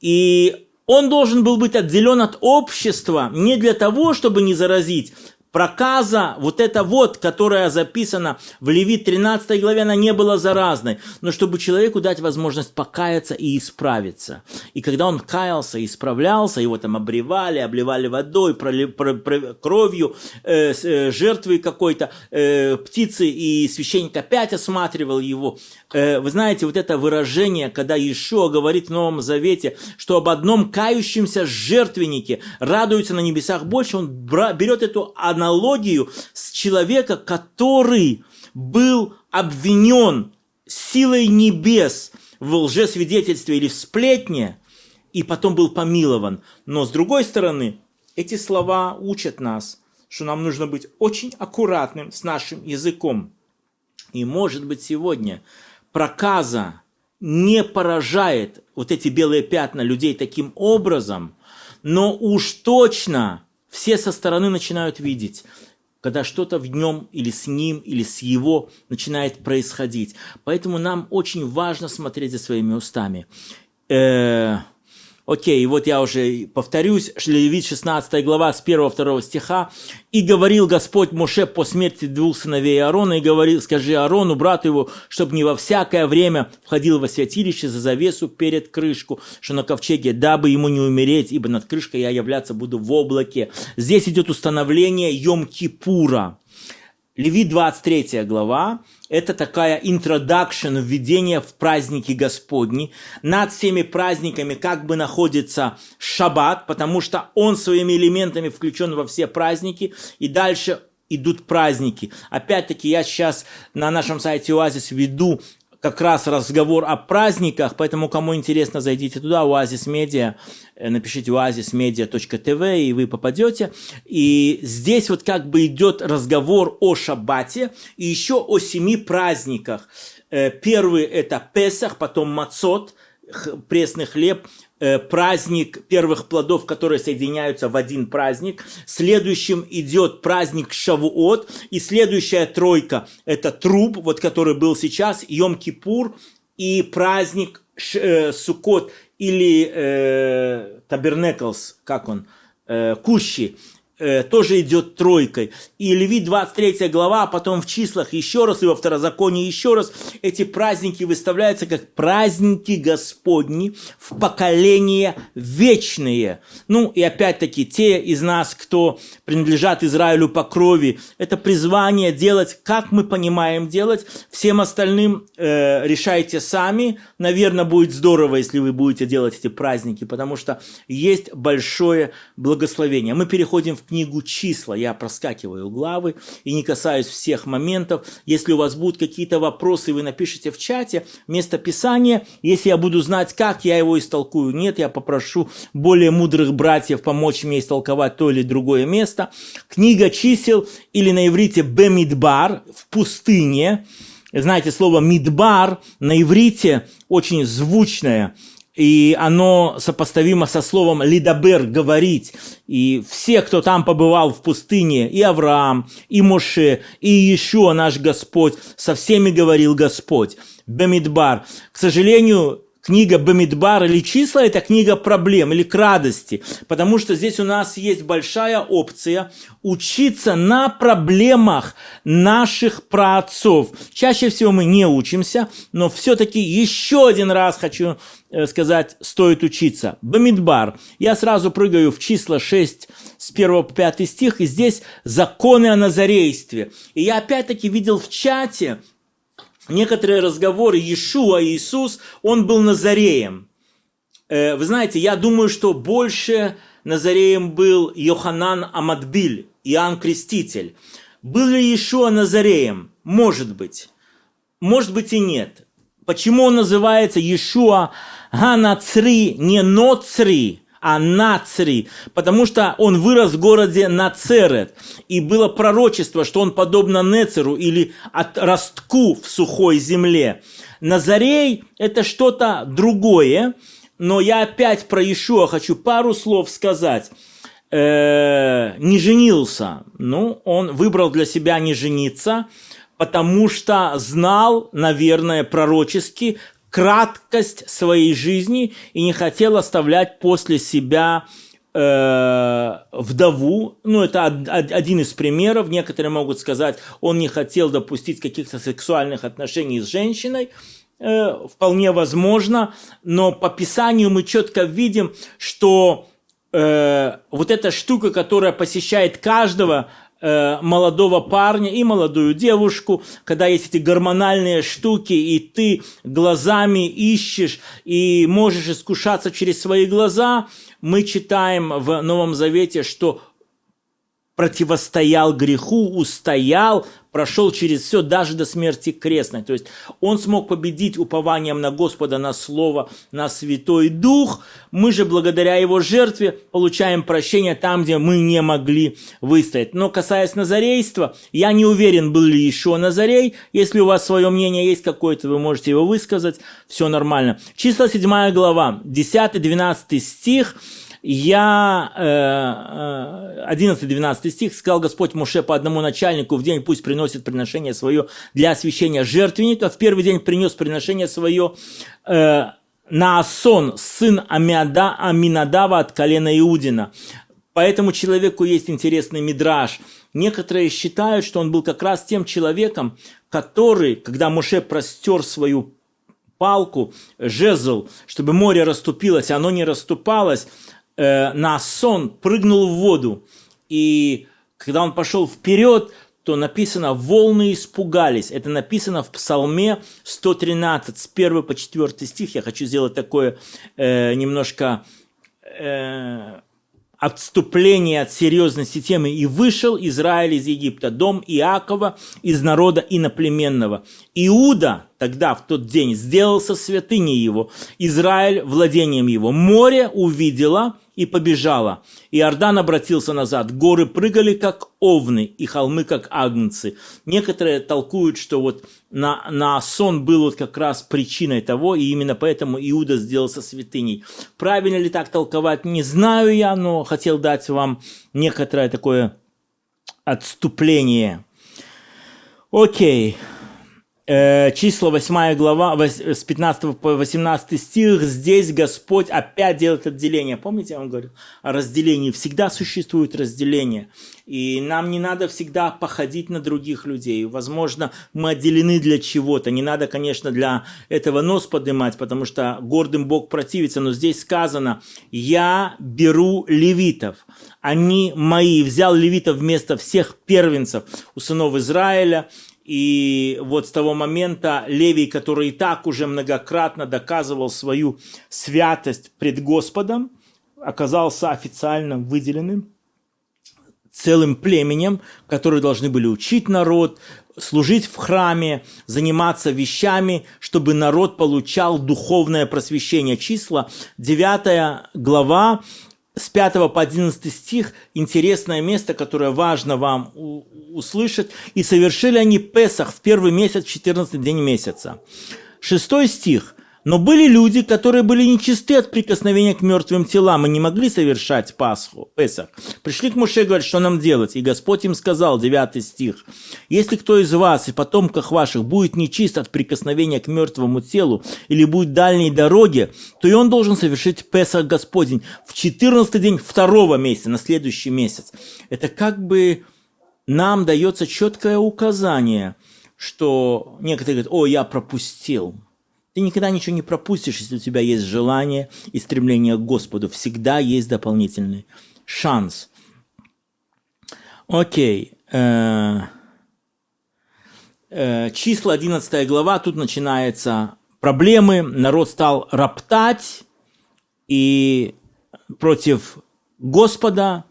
И он должен был быть отделен от общества не для того, чтобы не заразить проказа, вот эта вот, которая записана в Левит 13 главе, она не была заразной, но чтобы человеку дать возможность покаяться и исправиться. И когда он каялся исправлялся, его там обревали, обливали водой, проли, про, про, кровью, э, э, жертвой какой-то, э, птицы, и священник опять осматривал его. Э, вы знаете, вот это выражение, когда Иешуа говорит в Новом Завете, что об одном кающемся жертвеннике радуются на небесах больше, он берет эту аналогию с человека, который был обвинен силой небес в лжесвидетельстве или в сплетне, и потом был помилован. Но с другой стороны, эти слова учат нас, что нам нужно быть очень аккуратным с нашим языком. И может быть сегодня проказа не поражает вот эти белые пятна людей таким образом, но уж точно все со стороны начинают видеть. когда что-то в нем или с ним, или с его начинает происходить. Поэтому нам очень важно смотреть за своими устами. Э, Окей, вот я уже повторюсь, Левит 16 глава с 1-2 стиха. «И говорил Господь Моше по смерти двух сыновей Аарона, и говорил, скажи Аарону, брату его, чтобы не во всякое время входил во святилище за завесу перед крышку, что на ковчеге, дабы ему не умереть, ибо над крышкой я являться буду в облаке». Здесь идет установление Йом-Кипура. Левит 23 глава, это такая introduction, введение в праздники Господни. Над всеми праздниками как бы находится шаббат, потому что он своими элементами включен во все праздники. И дальше идут праздники. Опять-таки, я сейчас на нашем сайте Оазис веду как раз разговор о праздниках, поэтому кому интересно, зайдите туда, Оазис Медиа, э, напишите oasismedia.tv, и вы попадете. И здесь вот как бы идет разговор о шаббате и еще о семи праздниках. Э, первый это Песах, потом Мацот, пресный хлеб, праздник первых плодов, которые соединяются в один праздник. Следующим идет праздник Шавуот. И следующая тройка – это труп, вот который был сейчас, Йом-Кипур и праздник э, Сукот или э, Табернеклс, как он, э, Кущи э, тоже идет тройкой. И Левит 23 глава, а потом в числах еще раз, и во второзаконии еще раз, эти праздники выставляются как праздники Господни в поколения вечные. Ну и опять-таки те из нас, кто принадлежат Израилю по крови, это призвание делать, как мы понимаем делать, всем остальным э, решайте сами. Наверное, будет здорово, если вы будете делать эти праздники, потому что есть большое благословение. Мы переходим в книгу числа. Я проскакиваю главы и не касаюсь всех моментов. Если у вас будут какие-то вопросы, вы напишите в чате место Писания. Если я буду знать, как я его истолкую, нет, я попрошу более мудрых братьев помочь мне истолковать то или другое место. Книга чисел или на иврите Бемидбар в пустыне. Знаете, слово «мидбар» на иврите очень звучное – и оно сопоставимо со словом «лидабер» – «говорить». И все, кто там побывал в пустыне, и Авраам, и Моше, и Иешуа, наш Господь, со всеми говорил Господь. Бемидбар. К сожалению, книга Бамидбар или числа – это книга проблем или к радости, потому что здесь у нас есть большая опция учиться на проблемах наших праотцов. Чаще всего мы не учимся, но все-таки еще один раз хочу сказать, стоит учиться. Бамидбар. Я сразу прыгаю в числа 6 с 1 по 5 стих, и здесь законы о назарействе. И я опять-таки видел в чате некоторые разговоры Иешуа, Иисус, он был Назареем. Э, вы знаете, я думаю, что больше Назареем был Йоханан Амадбиль, Иоанн Креститель. Был ли Иешуа Назареем? Может быть. Может быть и нет. Почему он называется Иешуа Ганацри, не Ноцри, а Нацри, потому что он вырос в городе Нацерет, и было пророчество, что он подобно Нецеру или от ростку в сухой земле. Назарей – это что-то другое, но я опять про Иешуа хочу пару слов сказать. Э, не женился, ну, он выбрал для себя не жениться, потому что знал, наверное, пророчески, краткость своей жизни и не хотел оставлять после себя э, вдову. Ну, это один из примеров. Некоторые могут сказать, он не хотел допустить каких-то сексуальных отношений с женщиной. Э, вполне возможно. Но по Писанию мы четко видим, что э, вот эта штука, которая посещает каждого молодого парня и молодую девушку, когда есть эти гормональные штуки, и ты глазами ищешь и можешь искушаться через свои глаза, мы читаем в Новом Завете, что противостоял греху, устоял, прошел через все, даже до смерти крестной. То есть он смог победить упованием на Господа, на Слово, на Святой Дух. Мы же благодаря его жертве получаем прощение там, где мы не могли выстоять. Но касаясь Назарейства, я не уверен, был ли еще Назарей. Если у вас свое мнение есть какое-то, вы можете его высказать. Все нормально. Числа 7 глава, 10-12 стих. Я, 11-12 стих, сказал Господь Муше по одному начальнику в день пусть приносит приношение свое для освящения жертвенника. В первый день принес приношение свое Наасон, сын Амиада, Аминадава от колена Иудина. По этому человеку есть интересный мидраж. Некоторые считают, что он был как раз тем человеком, который, когда Муше простер свою палку, жезл, чтобы море расступилось, оно не расступалось, э, на сон прыгнул в воду. И когда он пошел вперед, то написано «волны испугались». Это написано в Псалме 113, с 1 по 4 стих. Я хочу сделать такое э, немножко э, отступление от серьезности темы. «И вышел Израиль из Египта, дом Иакова из народа иноплеменного. Иуда тогда, в тот день, сделался святыней его, Израиль владением его. Море увидело – и побежала. Иордан обратился назад. Горы прыгали, как овны, и холмы, как агнцы. Некоторые толкуют, что вот на, на сон был вот как раз причиной того, и именно поэтому Иуда сделался святыней. Правильно ли так толковать, не знаю я, но хотел дать вам некоторое такое отступление. Окей. Э, числа 8 глава, с 15 по 18 стих, здесь Господь опять делает отделение. Помните, я вам говорил о разделении? Всегда существует разделение. И нам не надо всегда походить на других людей. Возможно, мы отделены для чего-то. Не надо, конечно, для этого нос поднимать, потому что гордым Бог противится. Но здесь сказано, я беру левитов. Они мои. Взял левитов вместо всех первенцев у сынов Израиля и вот с того момента Левий, который и так уже многократно доказывал свою святость пред Господом, оказался официально выделенным целым племенем, которые должны были учить народ, служить в храме, заниматься вещами, чтобы народ получал духовное просвещение. Числа 9 глава, с 5 по 11 стих интересное место, которое важно вам услышать. «И совершили они Песах в первый месяц, в 14 день месяца». Шестой стих. Но были люди, которые были нечисты от прикосновения к мертвым телам и не могли совершать Пасху, Песах. Пришли к Муше и говорят, что нам делать? И Господь им сказал, 9 стих, «Если кто из вас и потомках ваших будет нечист от прикосновения к мертвому телу или будет дальней дороге, то и он должен совершить Песах Господень в 14 день второго месяца, на следующий месяц». Это как бы нам дается четкое указание, что некоторые говорят, о, я пропустил – ты никогда ничего не пропустишь, если у тебя есть желание и стремление к Господу. Всегда есть дополнительный шанс. Окей. Э, э, числа 11 глава, тут начинаются проблемы. Народ стал роптать и против Господа,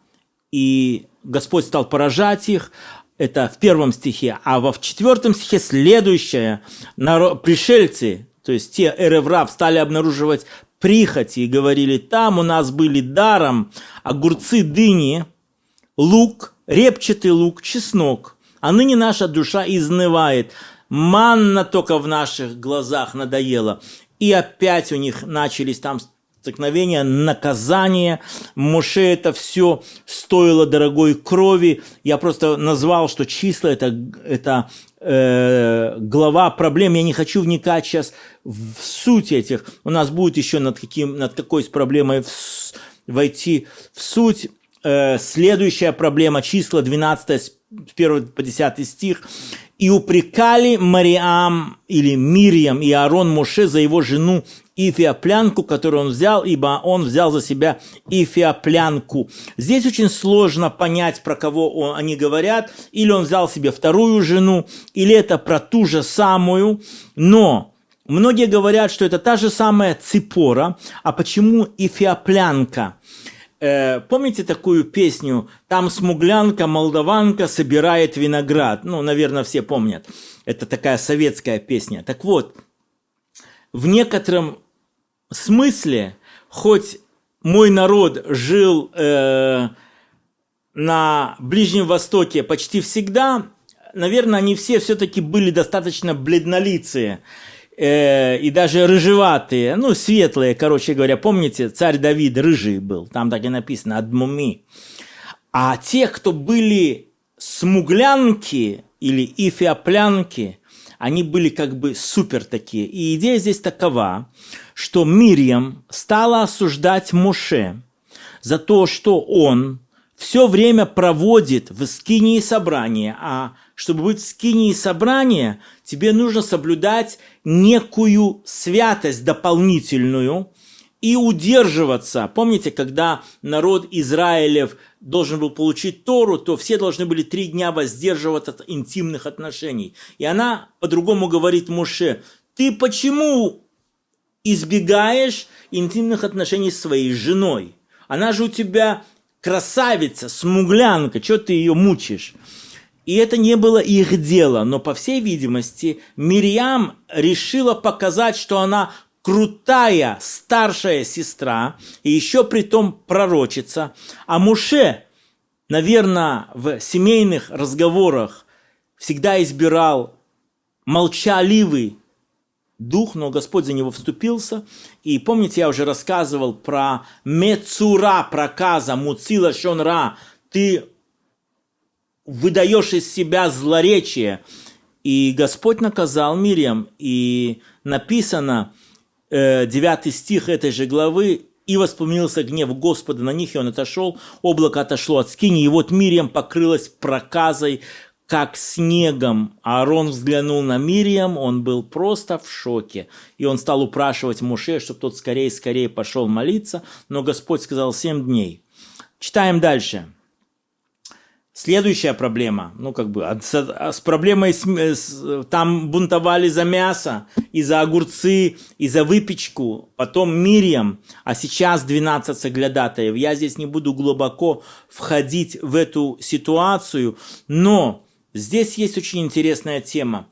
и Господь стал поражать их. Это в первом стихе. А во в четвертом стихе следующее. Народ, пришельцы, то есть те эреврав стали обнаруживать прихоти и говорили, там у нас были даром огурцы, дыни, лук, репчатый лук, чеснок, а ныне наша душа изнывает. Манна только в наших глазах надоела. И опять у них начались там столкновения, наказания. Моше это все стоило дорогой крови. Я просто назвал, что числа это, это э, глава проблем. Я не хочу вникать сейчас в суть этих. У нас будет еще над, каким, над какой с проблемой в, войти в суть. Э, следующая проблема, числа 12, с 1 по 10 стих. «И упрекали Мариам или Мирьям и Аарон Моше за его жену Ифиоплянку, которую он взял, ибо он взял за себя Ифиоплянку. Здесь очень сложно понять, про кого он, они говорят. Или он взял себе вторую жену, или это про ту же самую. Но многие говорят, что это та же самая Ципора. А почему Ифиоплянка? Э, помните такую песню «Там смуглянка, молдаванка собирает виноград»? Ну, наверное, все помнят. Это такая советская песня. Так вот, в некотором смысле, хоть мой народ жил э, на Ближнем Востоке почти всегда, наверное, они все все-таки были достаточно бледнолицые. Э, и даже рыжеватые, ну, светлые, короче говоря, помните, царь Давид рыжий был, там так и написано, адмуми. А те, кто были смуглянки или ифиоплянки, они были как бы супер такие. И идея здесь такова, что Мирьям стала осуждать Моше за то, что он все время проводит в скинии собрания, а чтобы быть в скинии собрания, тебе нужно соблюдать некую святость дополнительную и удерживаться. Помните, когда народ Израилев должен был получить Тору, то все должны были три дня воздерживаться от интимных отношений. И она по-другому говорит Муше, ты почему избегаешь интимных отношений с своей женой? Она же у тебя красавица, смуглянка, что ты ее мучишь? И это не было их дело, но, по всей видимости, Мирьям решила показать, что она крутая старшая сестра, и еще при том пророчица. А Муше, наверное, в семейных разговорах всегда избирал молчаливый дух, но Господь за него вступился. И помните, я уже рассказывал про Мецура проказа, Муцила Шонра. Ты выдаешь из себя злоречие. И Господь наказал Мириам. И написано, э, 9 стих этой же главы, «И воспомнился гнев Господа на них, и он отошел, облако отошло от скини, и вот Мириам покрылась проказой, как снегом. Аарон взглянул на Мириам, он был просто в шоке. И он стал упрашивать Муше, чтобы тот скорее-скорее пошел молиться, но Господь сказал семь дней. Читаем дальше. Следующая проблема, ну как бы, с, с проблемой, с, с, там бунтовали за мясо, и за огурцы, и за выпечку, потом Мирием, а сейчас 12 соглядатаев. Я здесь не буду глубоко входить в эту ситуацию, но Здесь есть очень интересная тема.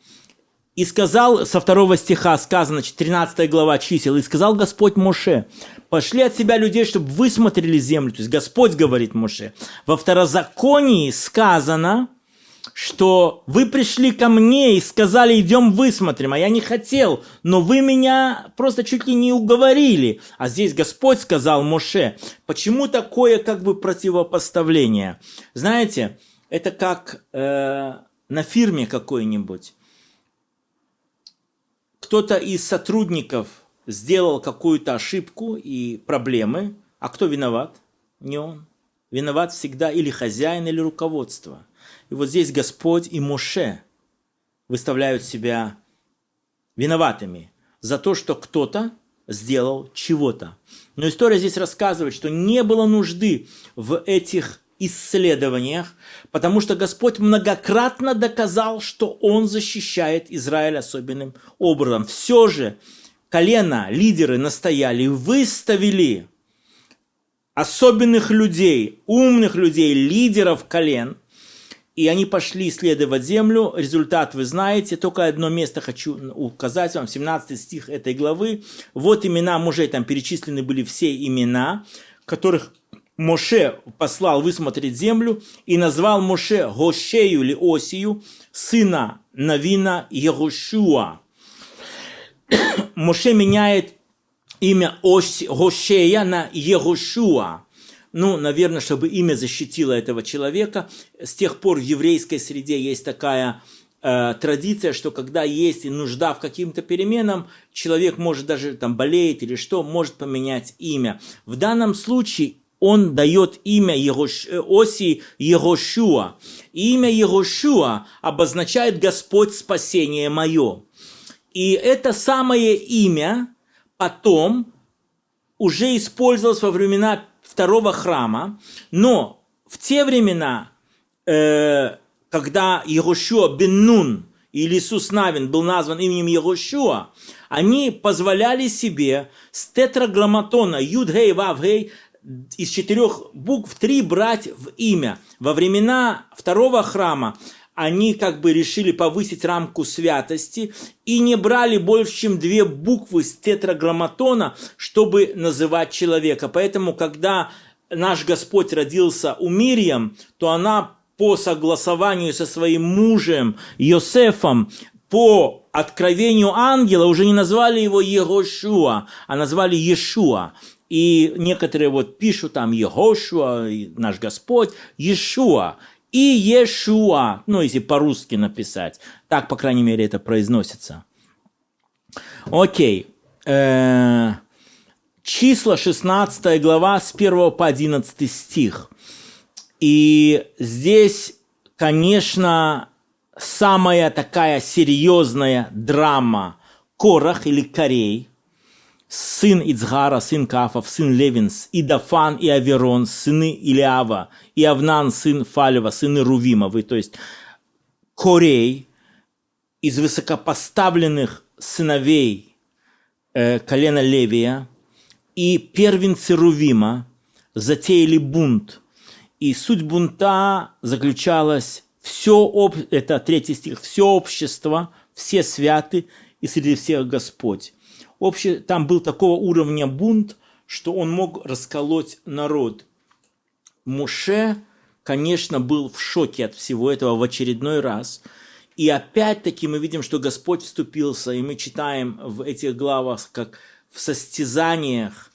«И сказал, со второго стиха сказано, 13 глава чисел, «И сказал Господь Моше, пошли от себя людей, чтобы высмотрели землю». То есть Господь говорит Моше. Во второзаконии сказано, что вы пришли ко мне и сказали, идем высмотрим, а я не хотел, но вы меня просто чуть ли не уговорили. А здесь Господь сказал Моше, почему такое как бы противопоставление? Знаете, это как э, на фирме какой-нибудь. Кто-то из сотрудников сделал какую-то ошибку и проблемы, а кто виноват? Не он. Виноват всегда или хозяин, или руководство. И вот здесь Господь и Моше выставляют себя виноватыми за то, что кто-то сделал чего-то. Но история здесь рассказывает, что не было нужды в этих исследованиях, потому что Господь многократно доказал, что Он защищает Израиль особенным образом. Все же колено, лидеры настояли, выставили особенных людей, умных людей, лидеров колен, и они пошли исследовать землю. Результат вы знаете. Только одно место хочу указать вам. 17 стих этой главы. Вот имена мужей. Там перечислены были все имена, которых Моше послал высмотреть землю и назвал Моше Гошею или Осию, сына Навина Егошуа. Моше меняет имя Гошея на Егошуа. Ну, наверное, чтобы имя защитило этого человека. С тех пор в еврейской среде есть такая э, традиция, что когда есть нужда в каким-то переменам, человек может даже там болеет или что, может поменять имя. В данном случае он дает имя Ерош... Э, Оси Ерошуа. имя Ерошуа обозначает Господь спасение мое. И это самое имя потом уже использовалось во времена второго храма, но в те времена, э, когда Ерошуа бен Нун или Иисус Навин был назван именем Ерошуа, они позволяли себе с тетраграмматона Юд-Гей, Вав-Гей из четырех букв три брать в имя. Во времена второго храма они как бы решили повысить рамку святости и не брали больше, чем две буквы с тетраграмматона, чтобы называть человека. Поэтому, когда наш Господь родился у Мирьям, то она по согласованию со своим мужем Йосефом, по откровению ангела уже не назвали его Егошуа, а назвали Иешуа. И некоторые вот пишут там Егошуа, наш Господь, Иешуа и Иешуа, ну, если по-русски написать. Так, по крайней мере, это произносится. Окей. Э -э числа 16 глава с 1 по 11 стих. И здесь, конечно, самая такая серьезная драма Корах или Корей, сын Ицгара, сын Кафов, сын Левинс, и Дафан, и Аверон, сыны Илиава, и Авнан, сын Фалева, сыны Рувимовы, то есть Корей из высокопоставленных сыновей э, колена Левия и первенцы Рувима затеяли бунт. И суть бунта заключалась все, об... это третий стих, все общество, все святы и среди всех Господь. Обще... Там был такого уровня бунт, что он мог расколоть народ. Муше, конечно, был в шоке от всего этого в очередной раз. И опять-таки мы видим, что Господь вступился, и мы читаем в этих главах, как в состязаниях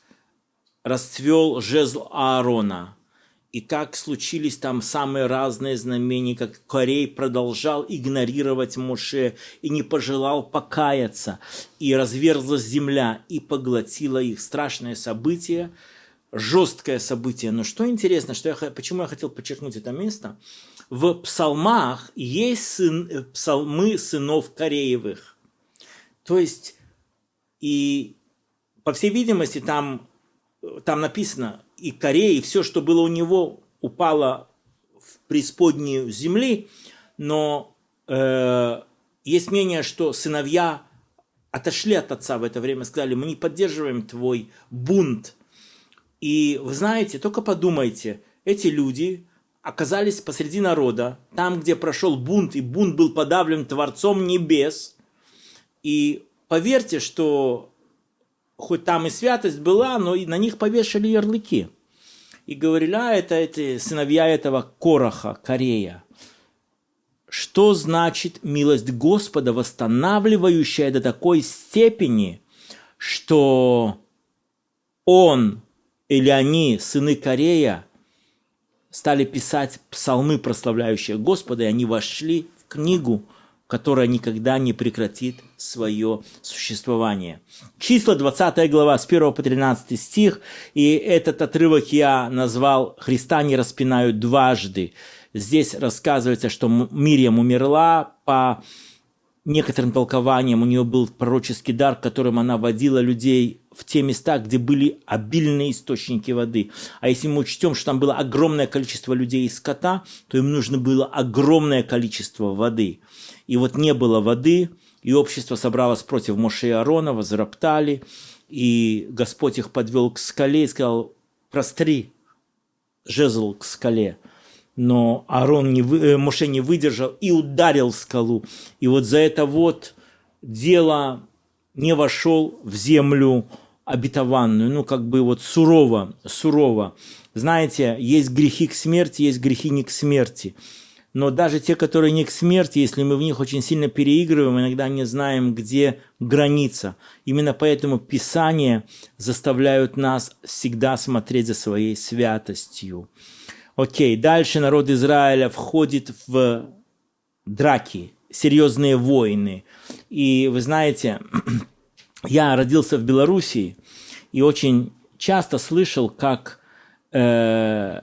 расцвел жезл Аарона – и как случились там самые разные знамения, как Корей продолжал игнорировать Моше и не пожелал покаяться, и разверзлась земля и поглотила их. Страшное событие, жесткое событие. Но что интересно, что я, почему я хотел подчеркнуть это место, в псалмах есть сын, э, псалмы сынов Кореевых. То есть, и по всей видимости, там, там написано, и Корея, и все, что было у него, упало в преисподнюю земли, но э, есть мнение, что сыновья отошли от отца в это время, сказали, мы не поддерживаем твой бунт. И вы знаете, только подумайте, эти люди оказались посреди народа, там, где прошел бунт, и бунт был подавлен Творцом Небес. И поверьте, что хоть там и святость была, но и на них повешали ярлыки. И говорили, а это эти сыновья этого Короха, Корея. Что значит милость Господа, восстанавливающая до такой степени, что он или они, сыны Корея, стали писать псалмы, прославляющие Господа, и они вошли в книгу – которая никогда не прекратит свое существование. Числа 20 глава с 1 по 13 стих, и этот отрывок я назвал «Христа не распинают дважды». Здесь рассказывается, что Мириам умерла по некоторым толкованиям, у нее был пророческий дар, которым она водила людей в те места, где были обильные источники воды. А если мы учтем, что там было огромное количество людей и скота, то им нужно было огромное количество воды. И вот не было воды, и общество собралось против Моше и Аарона, возроптали, и Господь их подвел к скале и сказал, простри жезл к скале. Но Аарон не, э, Моше не выдержал и ударил скалу. И вот за это вот дело не вошел в землю обетованную, ну как бы вот сурово, сурово. Знаете, есть грехи к смерти, есть грехи не к смерти но даже те, которые не к смерти, если мы в них очень сильно переигрываем, иногда не знаем, где граница. Именно поэтому Писания заставляют нас всегда смотреть за своей святостью. Окей, дальше народ Израиля входит в драки, серьезные войны. И вы знаете, я родился в Белоруссии и очень часто слышал, как э,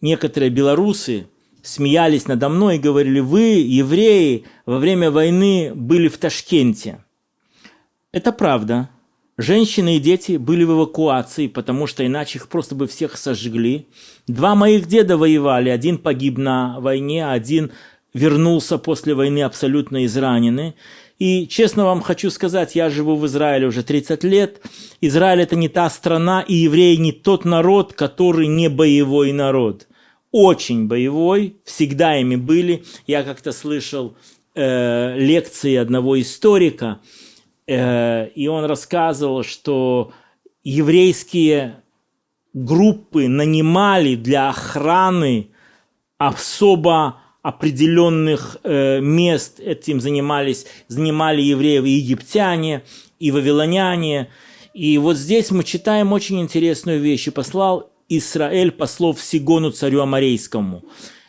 некоторые белорусы, смеялись надо мной и говорили, вы, евреи, во время войны были в Ташкенте. Это правда. Женщины и дети были в эвакуации, потому что иначе их просто бы всех сожгли. Два моих деда воевали, один погиб на войне, один вернулся после войны абсолютно израненный. И честно вам хочу сказать, я живу в Израиле уже 30 лет. Израиль это не та страна, и евреи не тот народ, который не боевой народ очень боевой, всегда ими были. Я как-то слышал э, лекции одного историка, э, и он рассказывал, что еврейские группы нанимали для охраны особо определенных э, мест этим занимались, занимали евреев и египтяне, и вавилоняне. И вот здесь мы читаем очень интересную вещь. «И послал Израиль послов Сигону царю Амарейскому».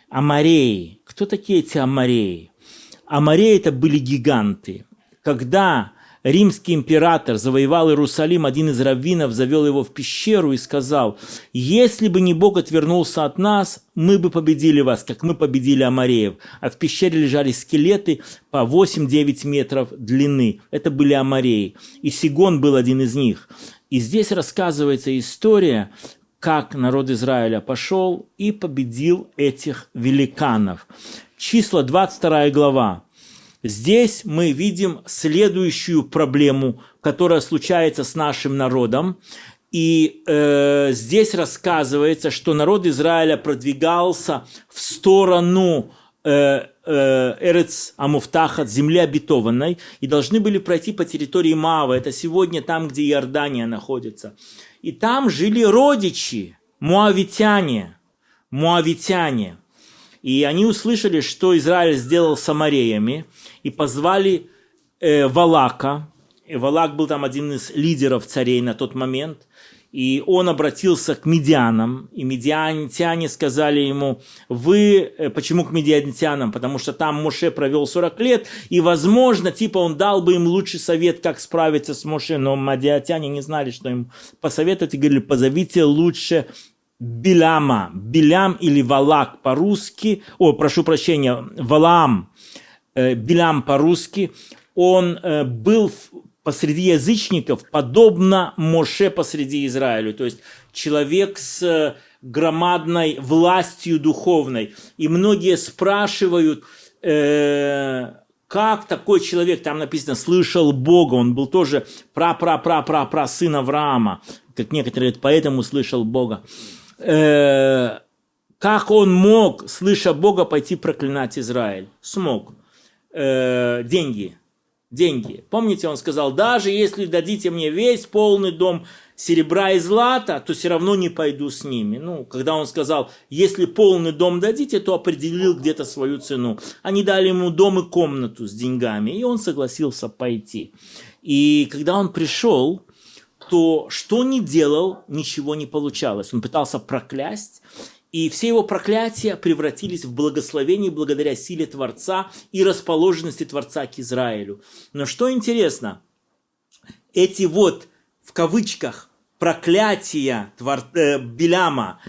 Амареи. Кто такие эти Амареи? Амареи – это были гиганты. Когда римский император завоевал Иерусалим, один из раввинов завел его в пещеру и сказал, если бы не Бог отвернулся от нас, мы бы победили вас, как мы победили Амареев. А в пещере лежали скелеты по 8-9 метров длины. Это были Амареи. И Сигон был один из них. И здесь рассказывается история, как народ Израиля пошел и победил этих великанов. Числа 22 глава. Здесь мы видим следующую проблему, которая случается с нашим народом. И э, здесь рассказывается, что народ Израиля продвигался в сторону э, э, Эрец Амуфтахат, земли обетованной, и должны были пройти по территории Мава. Это сегодня там, где Иордания находится. И там жили родичи, муавитяне, муавитяне. И они услышали, что Израиль сделал с Амареями – и позвали э, Валака. И Валак был там один из лидеров царей на тот момент. И он обратился к медианам, и медианитяне сказали ему, вы, э, почему к медианитянам? Потому что там Моше провел 40 лет, и, возможно, типа он дал бы им лучший совет, как справиться с Моше, но медиатяне не знали, что им посоветовать, и говорили, позовите лучше Биляма, Билям или Валак по-русски, о, прошу прощения, Валам, Э, Билям по-русски, он э, был посреди язычников, подобно Моше посреди Израиля. То есть человек с э, громадной властью духовной. И многие спрашивают, как такой человек, там написано, слышал Бога, он был тоже пра-пра-пра-пра-пра сын Авраама, как некоторые говорят, поэтому слышал Бога. как он мог, слыша Бога, пойти проклинать Израиль? Смог э, деньги. Деньги. Помните, он сказал, даже если дадите мне весь полный дом серебра и злата, то все равно не пойду с ними. Ну, когда он сказал, если полный дом дадите, то определил где-то свою цену. Они дали ему дом и комнату с деньгами, и он согласился пойти. И когда он пришел, то что ни делал, ничего не получалось. Он пытался проклясть, и все его проклятия превратились в благословение благодаря силе Творца и расположенности Творца к Израилю. Но что интересно, эти вот, в кавычках, проклятия Твор... э, Беляма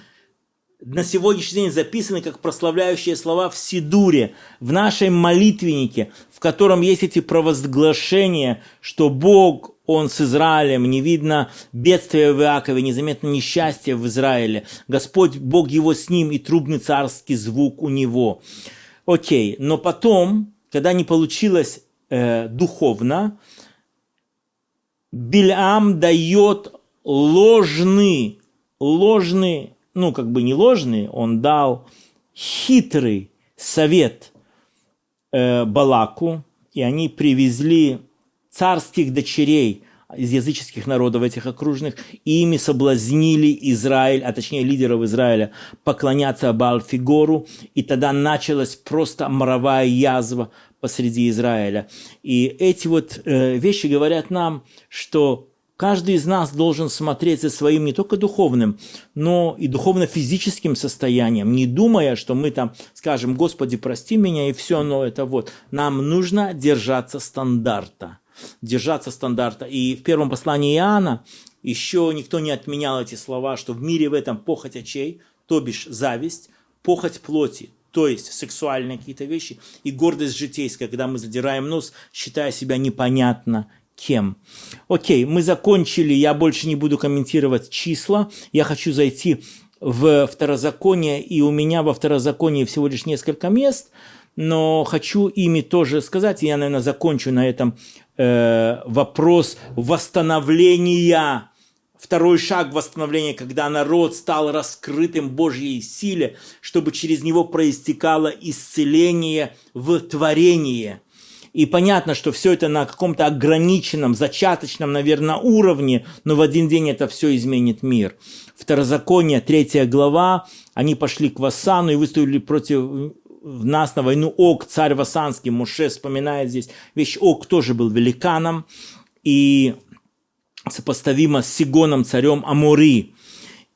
на сегодняшний день записаны как прославляющие слова в Сидуре, в нашем молитвеннике, в котором есть эти провозглашения, что Бог он с Израилем, не видно бедствия в Иакове, незаметно несчастье в Израиле. Господь, Бог его с ним, и трубный царский звук у него. Окей, но потом, когда не получилось э, духовно, Бильам дает ложный, ложный, ну как бы не ложный, он дал хитрый совет э, Балаку, и они привезли царских дочерей из языческих народов этих окружных, и ими соблазнили Израиль, а точнее лидеров Израиля, поклоняться Баал-Фигору, и тогда началась просто моровая язва посреди Израиля. И эти вот э, вещи говорят нам, что каждый из нас должен смотреть за своим не только духовным, но и духовно-физическим состоянием, не думая, что мы там скажем, Господи, прости меня, и все, но это вот. Нам нужно держаться стандарта держаться стандарта. И в первом послании Иоанна еще никто не отменял эти слова, что в мире в этом похоть очей, то бишь зависть, похоть плоти, то есть сексуальные какие-то вещи, и гордость житейская, когда мы задираем нос, считая себя непонятно кем. Окей, мы закончили, я больше не буду комментировать числа, я хочу зайти в второзаконие, и у меня во второзаконии всего лишь несколько мест, но хочу ими тоже сказать, и я, наверное, закончу на этом э, вопрос восстановления, второй шаг восстановления, когда народ стал раскрытым Божьей силе, чтобы через него проистекало исцеление в творение. И понятно, что все это на каком-то ограниченном, зачаточном, наверное, уровне, но в один день это все изменит мир. Второзаконие, третья глава, они пошли к Вассану и выставили против в нас на войну Ог, царь Васанский, Муше вспоминает здесь вещь, Ог тоже был великаном, и сопоставимо с Сигоном, царем Амури.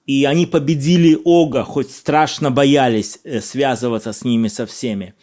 И они победили Ога, хоть страшно боялись э, связываться с ними со всеми.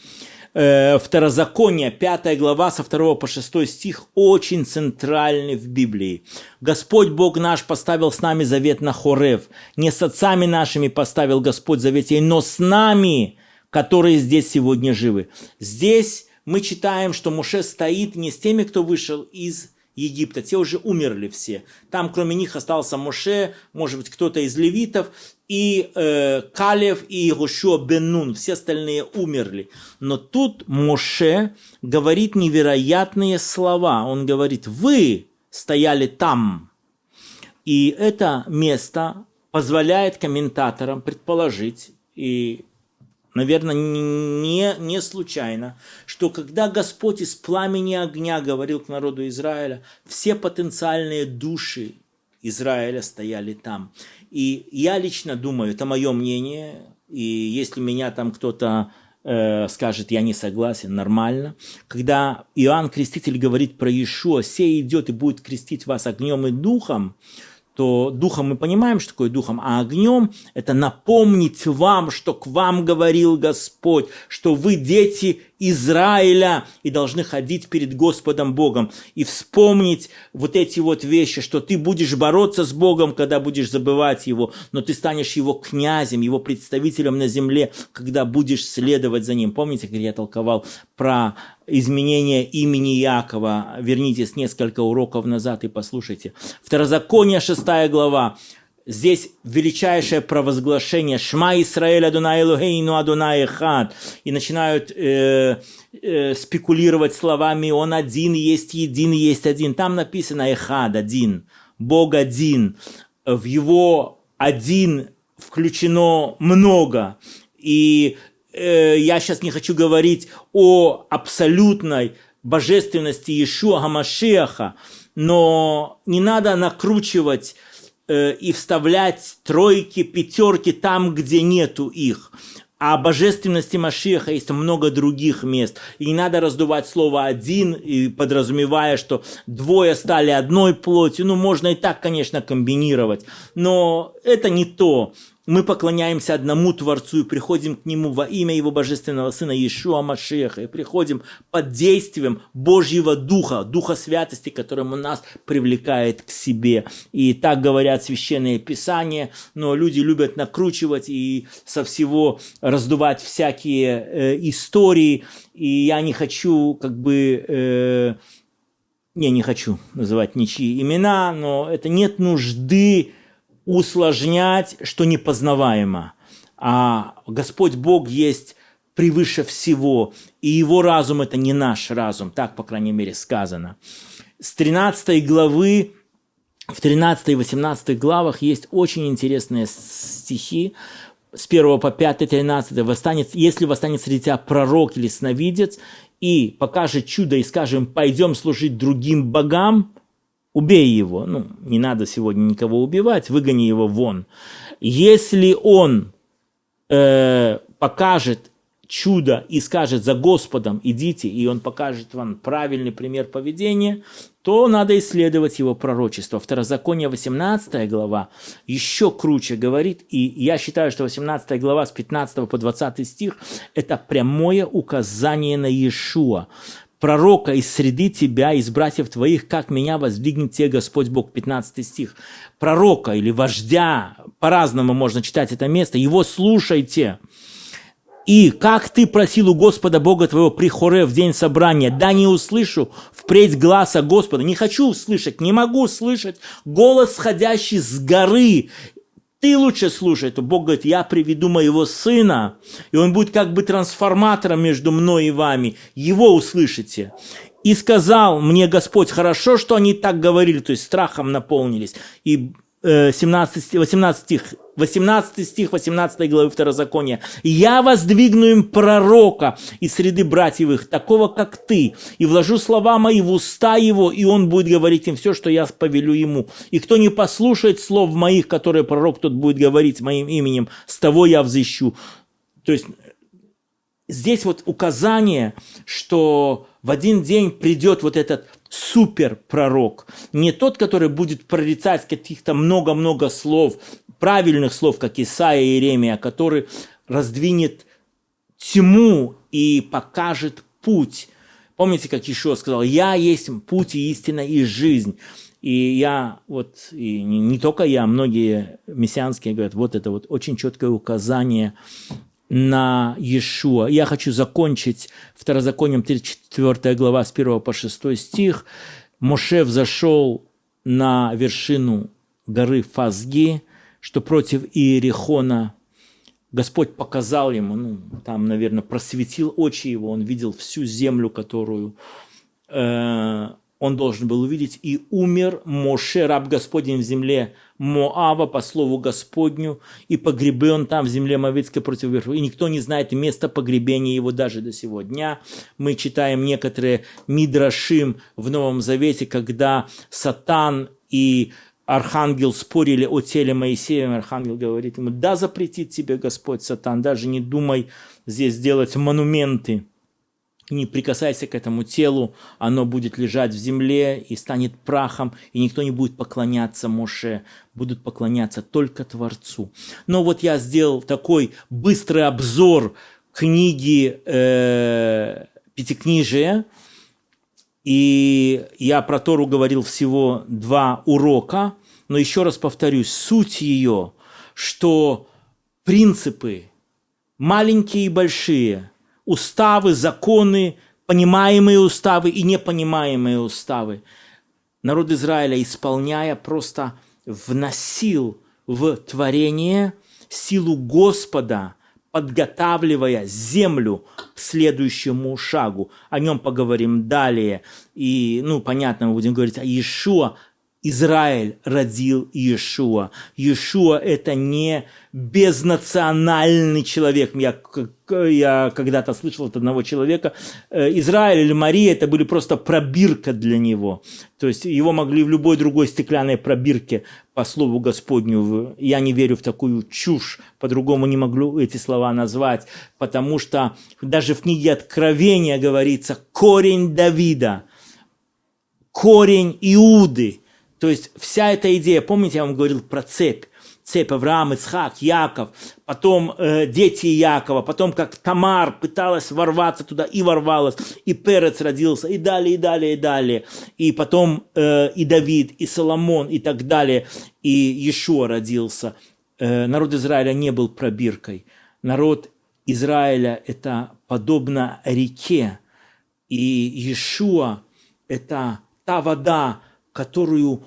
Э, Второзаконие, 5 глава, со 2 по 6 стих, очень центральный в Библии. Господь Бог наш поставил с нами завет на Хорев. Не с отцами нашими поставил Господь завет, но с нами, которые здесь сегодня живы. Здесь мы читаем, что Муше стоит не с теми, кто вышел из Египта, те уже умерли все. Там кроме них остался Моше, может быть, кто-то из левитов, и э, Калев, и Гошуа Беннун, все остальные умерли. Но тут Моше говорит невероятные слова. Он говорит, вы стояли там. И это место позволяет комментаторам предположить, и наверное, не, не случайно, что когда Господь из пламени огня говорил к народу Израиля, все потенциальные души Израиля стояли там. И я лично думаю, это мое мнение, и если меня там кто-то э, скажет, я не согласен, нормально. Когда Иоанн Креститель говорит про Иешуа, «Сей идет и будет крестить вас огнем и духом», то духом мы понимаем, что такое духом, а огнем – это напомнить вам, что к вам говорил Господь, что вы дети Израиля и должны ходить перед Господом Богом и вспомнить вот эти вот вещи, что ты будешь бороться с Богом, когда будешь забывать Его, но ты станешь Его князем, Его представителем на земле, когда будешь следовать за Ним. Помните, как я толковал про изменение имени Якова. Вернитесь несколько уроков назад и послушайте. Второзаконие, 6 глава. Здесь величайшее провозглашение «Шма Исраэль Адунай Элухейну Адунай Эхад» и начинают э, э, спекулировать словами «Он один, есть един, есть один». Там написано «Эхад» – «один», «Бог один». В его «один» включено много. И Э, я сейчас не хочу говорить о абсолютной божественности Иешуа Гамашиаха, но не надо накручивать э, и вставлять тройки, пятерки там, где нету их. А божественности Машиаха есть много других мест. И не надо раздувать слово «один», и подразумевая, что двое стали одной плотью. Ну, можно и так, конечно, комбинировать. Но это не то мы поклоняемся одному Творцу и приходим к Нему во имя Его Божественного Сына Иешуа Машеха, и приходим под действием Божьего Духа, Духа Святости, которым Он нас привлекает к себе. И так говорят священные писания, но люди любят накручивать и со всего раздувать всякие э, истории, и я не хочу как бы... Э, не, не хочу называть ничьи имена, но это нет нужды усложнять, что непознаваемо. А Господь Бог есть превыше всего, и Его разум – это не наш разум, так, по крайней мере, сказано. С 13 главы, в 13 и 18 главах есть очень интересные стихи, с 1 по 5, 13, восстанет, если восстанет среди тебя пророк или сновидец, и покажет чудо, и скажем, пойдем служить другим богам, убей его. Ну, не надо сегодня никого убивать, выгони его вон. Если он э, покажет чудо и скажет за Господом идите, и он покажет вам правильный пример поведения, то надо исследовать его пророчество. Второзаконие 18 глава еще круче говорит, и я считаю, что 18 глава с 15 по 20 стих – это прямое указание на Иешуа пророка из среды тебя, из братьев твоих, как меня воздвигнет тебе Господь Бог. 15 стих. Пророка или вождя, по-разному можно читать это место, его слушайте. И как ты просил у Господа Бога твоего при хоре в день собрания, да не услышу впредь глаза Господа. Не хочу услышать, не могу слышать голос, сходящий с горы ты лучше слушай, то Бог говорит, я приведу моего сына, и он будет как бы трансформатором между мной и вами. Его услышите. И сказал мне Господь, хорошо, что они так говорили, то есть страхом наполнились. И 17, 18 стих, 18 стих 18 главы Второзакония. «Я воздвигну им пророка из среды братьев их, такого, как ты, и вложу слова мои в уста его, и он будет говорить им все, что я повелю ему. И кто не послушает слов моих, которые пророк тот будет говорить моим именем, с того я взыщу». То есть здесь вот указание, что в один день придет вот этот супер пророк, не тот, который будет прорицать каких-то много-много слов, правильных слов, как Исаия и Иеремия, а который раздвинет тьму и покажет путь. Помните, как Ишуа сказал, «Я есть путь и истина и жизнь». И я вот, и не, не только я, многие мессианские говорят, вот это вот очень четкое указание на Иешуа. Я хочу закончить Второзаконием 34 глава с 1 по 6 стих. Моше взошел на вершину горы Фазги, что против Иерихона Господь показал ему, ну, там, наверное, просветил очи его, он видел всю землю, которую э, он должен был увидеть, и умер Моше, раб Господень в земле Моава, по слову Господню, и погребен там в земле Моавицкой против верхов. И никто не знает места погребения его даже до сего дня. Мы читаем некоторые Мидрашим в Новом Завете, когда Сатан и Архангел спорили о теле Моисея, Архангел говорит ему, да, запретит тебе Господь, Сатан, даже не думай здесь делать монументы не прикасайся к этому телу, оно будет лежать в земле и станет прахом, и никто не будет поклоняться Моше, будут поклоняться только Творцу. Но вот я сделал такой быстрый обзор книги э, Пятикнижия, и я про Тору говорил всего два урока, но еще раз повторюсь, суть ее, что принципы, маленькие и большие – уставы, законы, понимаемые уставы и непонимаемые уставы. Народ Израиля, исполняя, просто вносил в творение силу Господа, подготавливая землю к следующему шагу. О нем поговорим далее. И, ну, понятно, мы будем говорить о Иешуа, Израиль родил Иешуа. Иешуа – это не безнациональный человек. Я, я когда-то слышал от одного человека, э, Израиль или Мария – это были просто пробирка для него. То есть его могли в любой другой стеклянной пробирке по слову Господню. Я не верю в такую чушь, по-другому не могу эти слова назвать, потому что даже в книге Откровения говорится «корень Давида», корень Иуды – то есть вся эта идея, помните, я вам говорил про цепь, цепь Авраам, Ицхак, Яков, потом э, дети Якова, потом как Тамар пыталась ворваться туда и ворвалась, и Перец родился, и далее, и далее, и далее, и потом э, и Давид, и Соломон, и так далее, и Иешуа родился. Э, народ Израиля не был пробиркой. Народ Израиля – это подобно реке, и Иешуа – это та вода, которую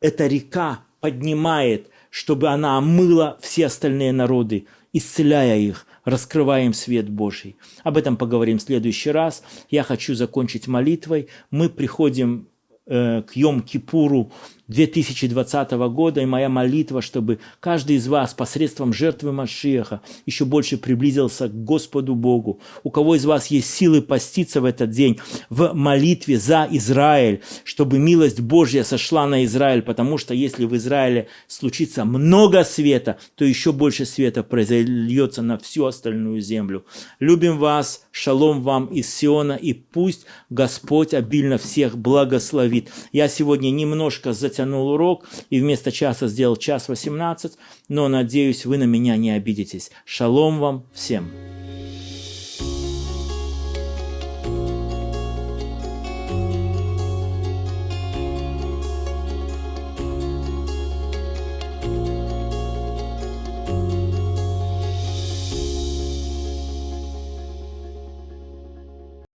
эта река поднимает, чтобы она омыла все остальные народы, исцеляя их, раскрывая им свет Божий. Об этом поговорим в следующий раз. Я хочу закончить молитвой. Мы приходим э, к Йом-Кипуру 2020 года, и моя молитва, чтобы каждый из вас посредством жертвы Машеха еще больше приблизился к Господу Богу. У кого из вас есть силы поститься в этот день в молитве за Израиль, чтобы милость Божья сошла на Израиль, потому что если в Израиле случится много света, то еще больше света произольется на всю остальную землю. Любим вас, шалом вам из Сиона, и пусть Господь обильно всех благословит. Я сегодня немножко затянул затянул урок и вместо часа сделал час 18, но надеюсь, вы на меня не обидитесь. Шалом вам всем!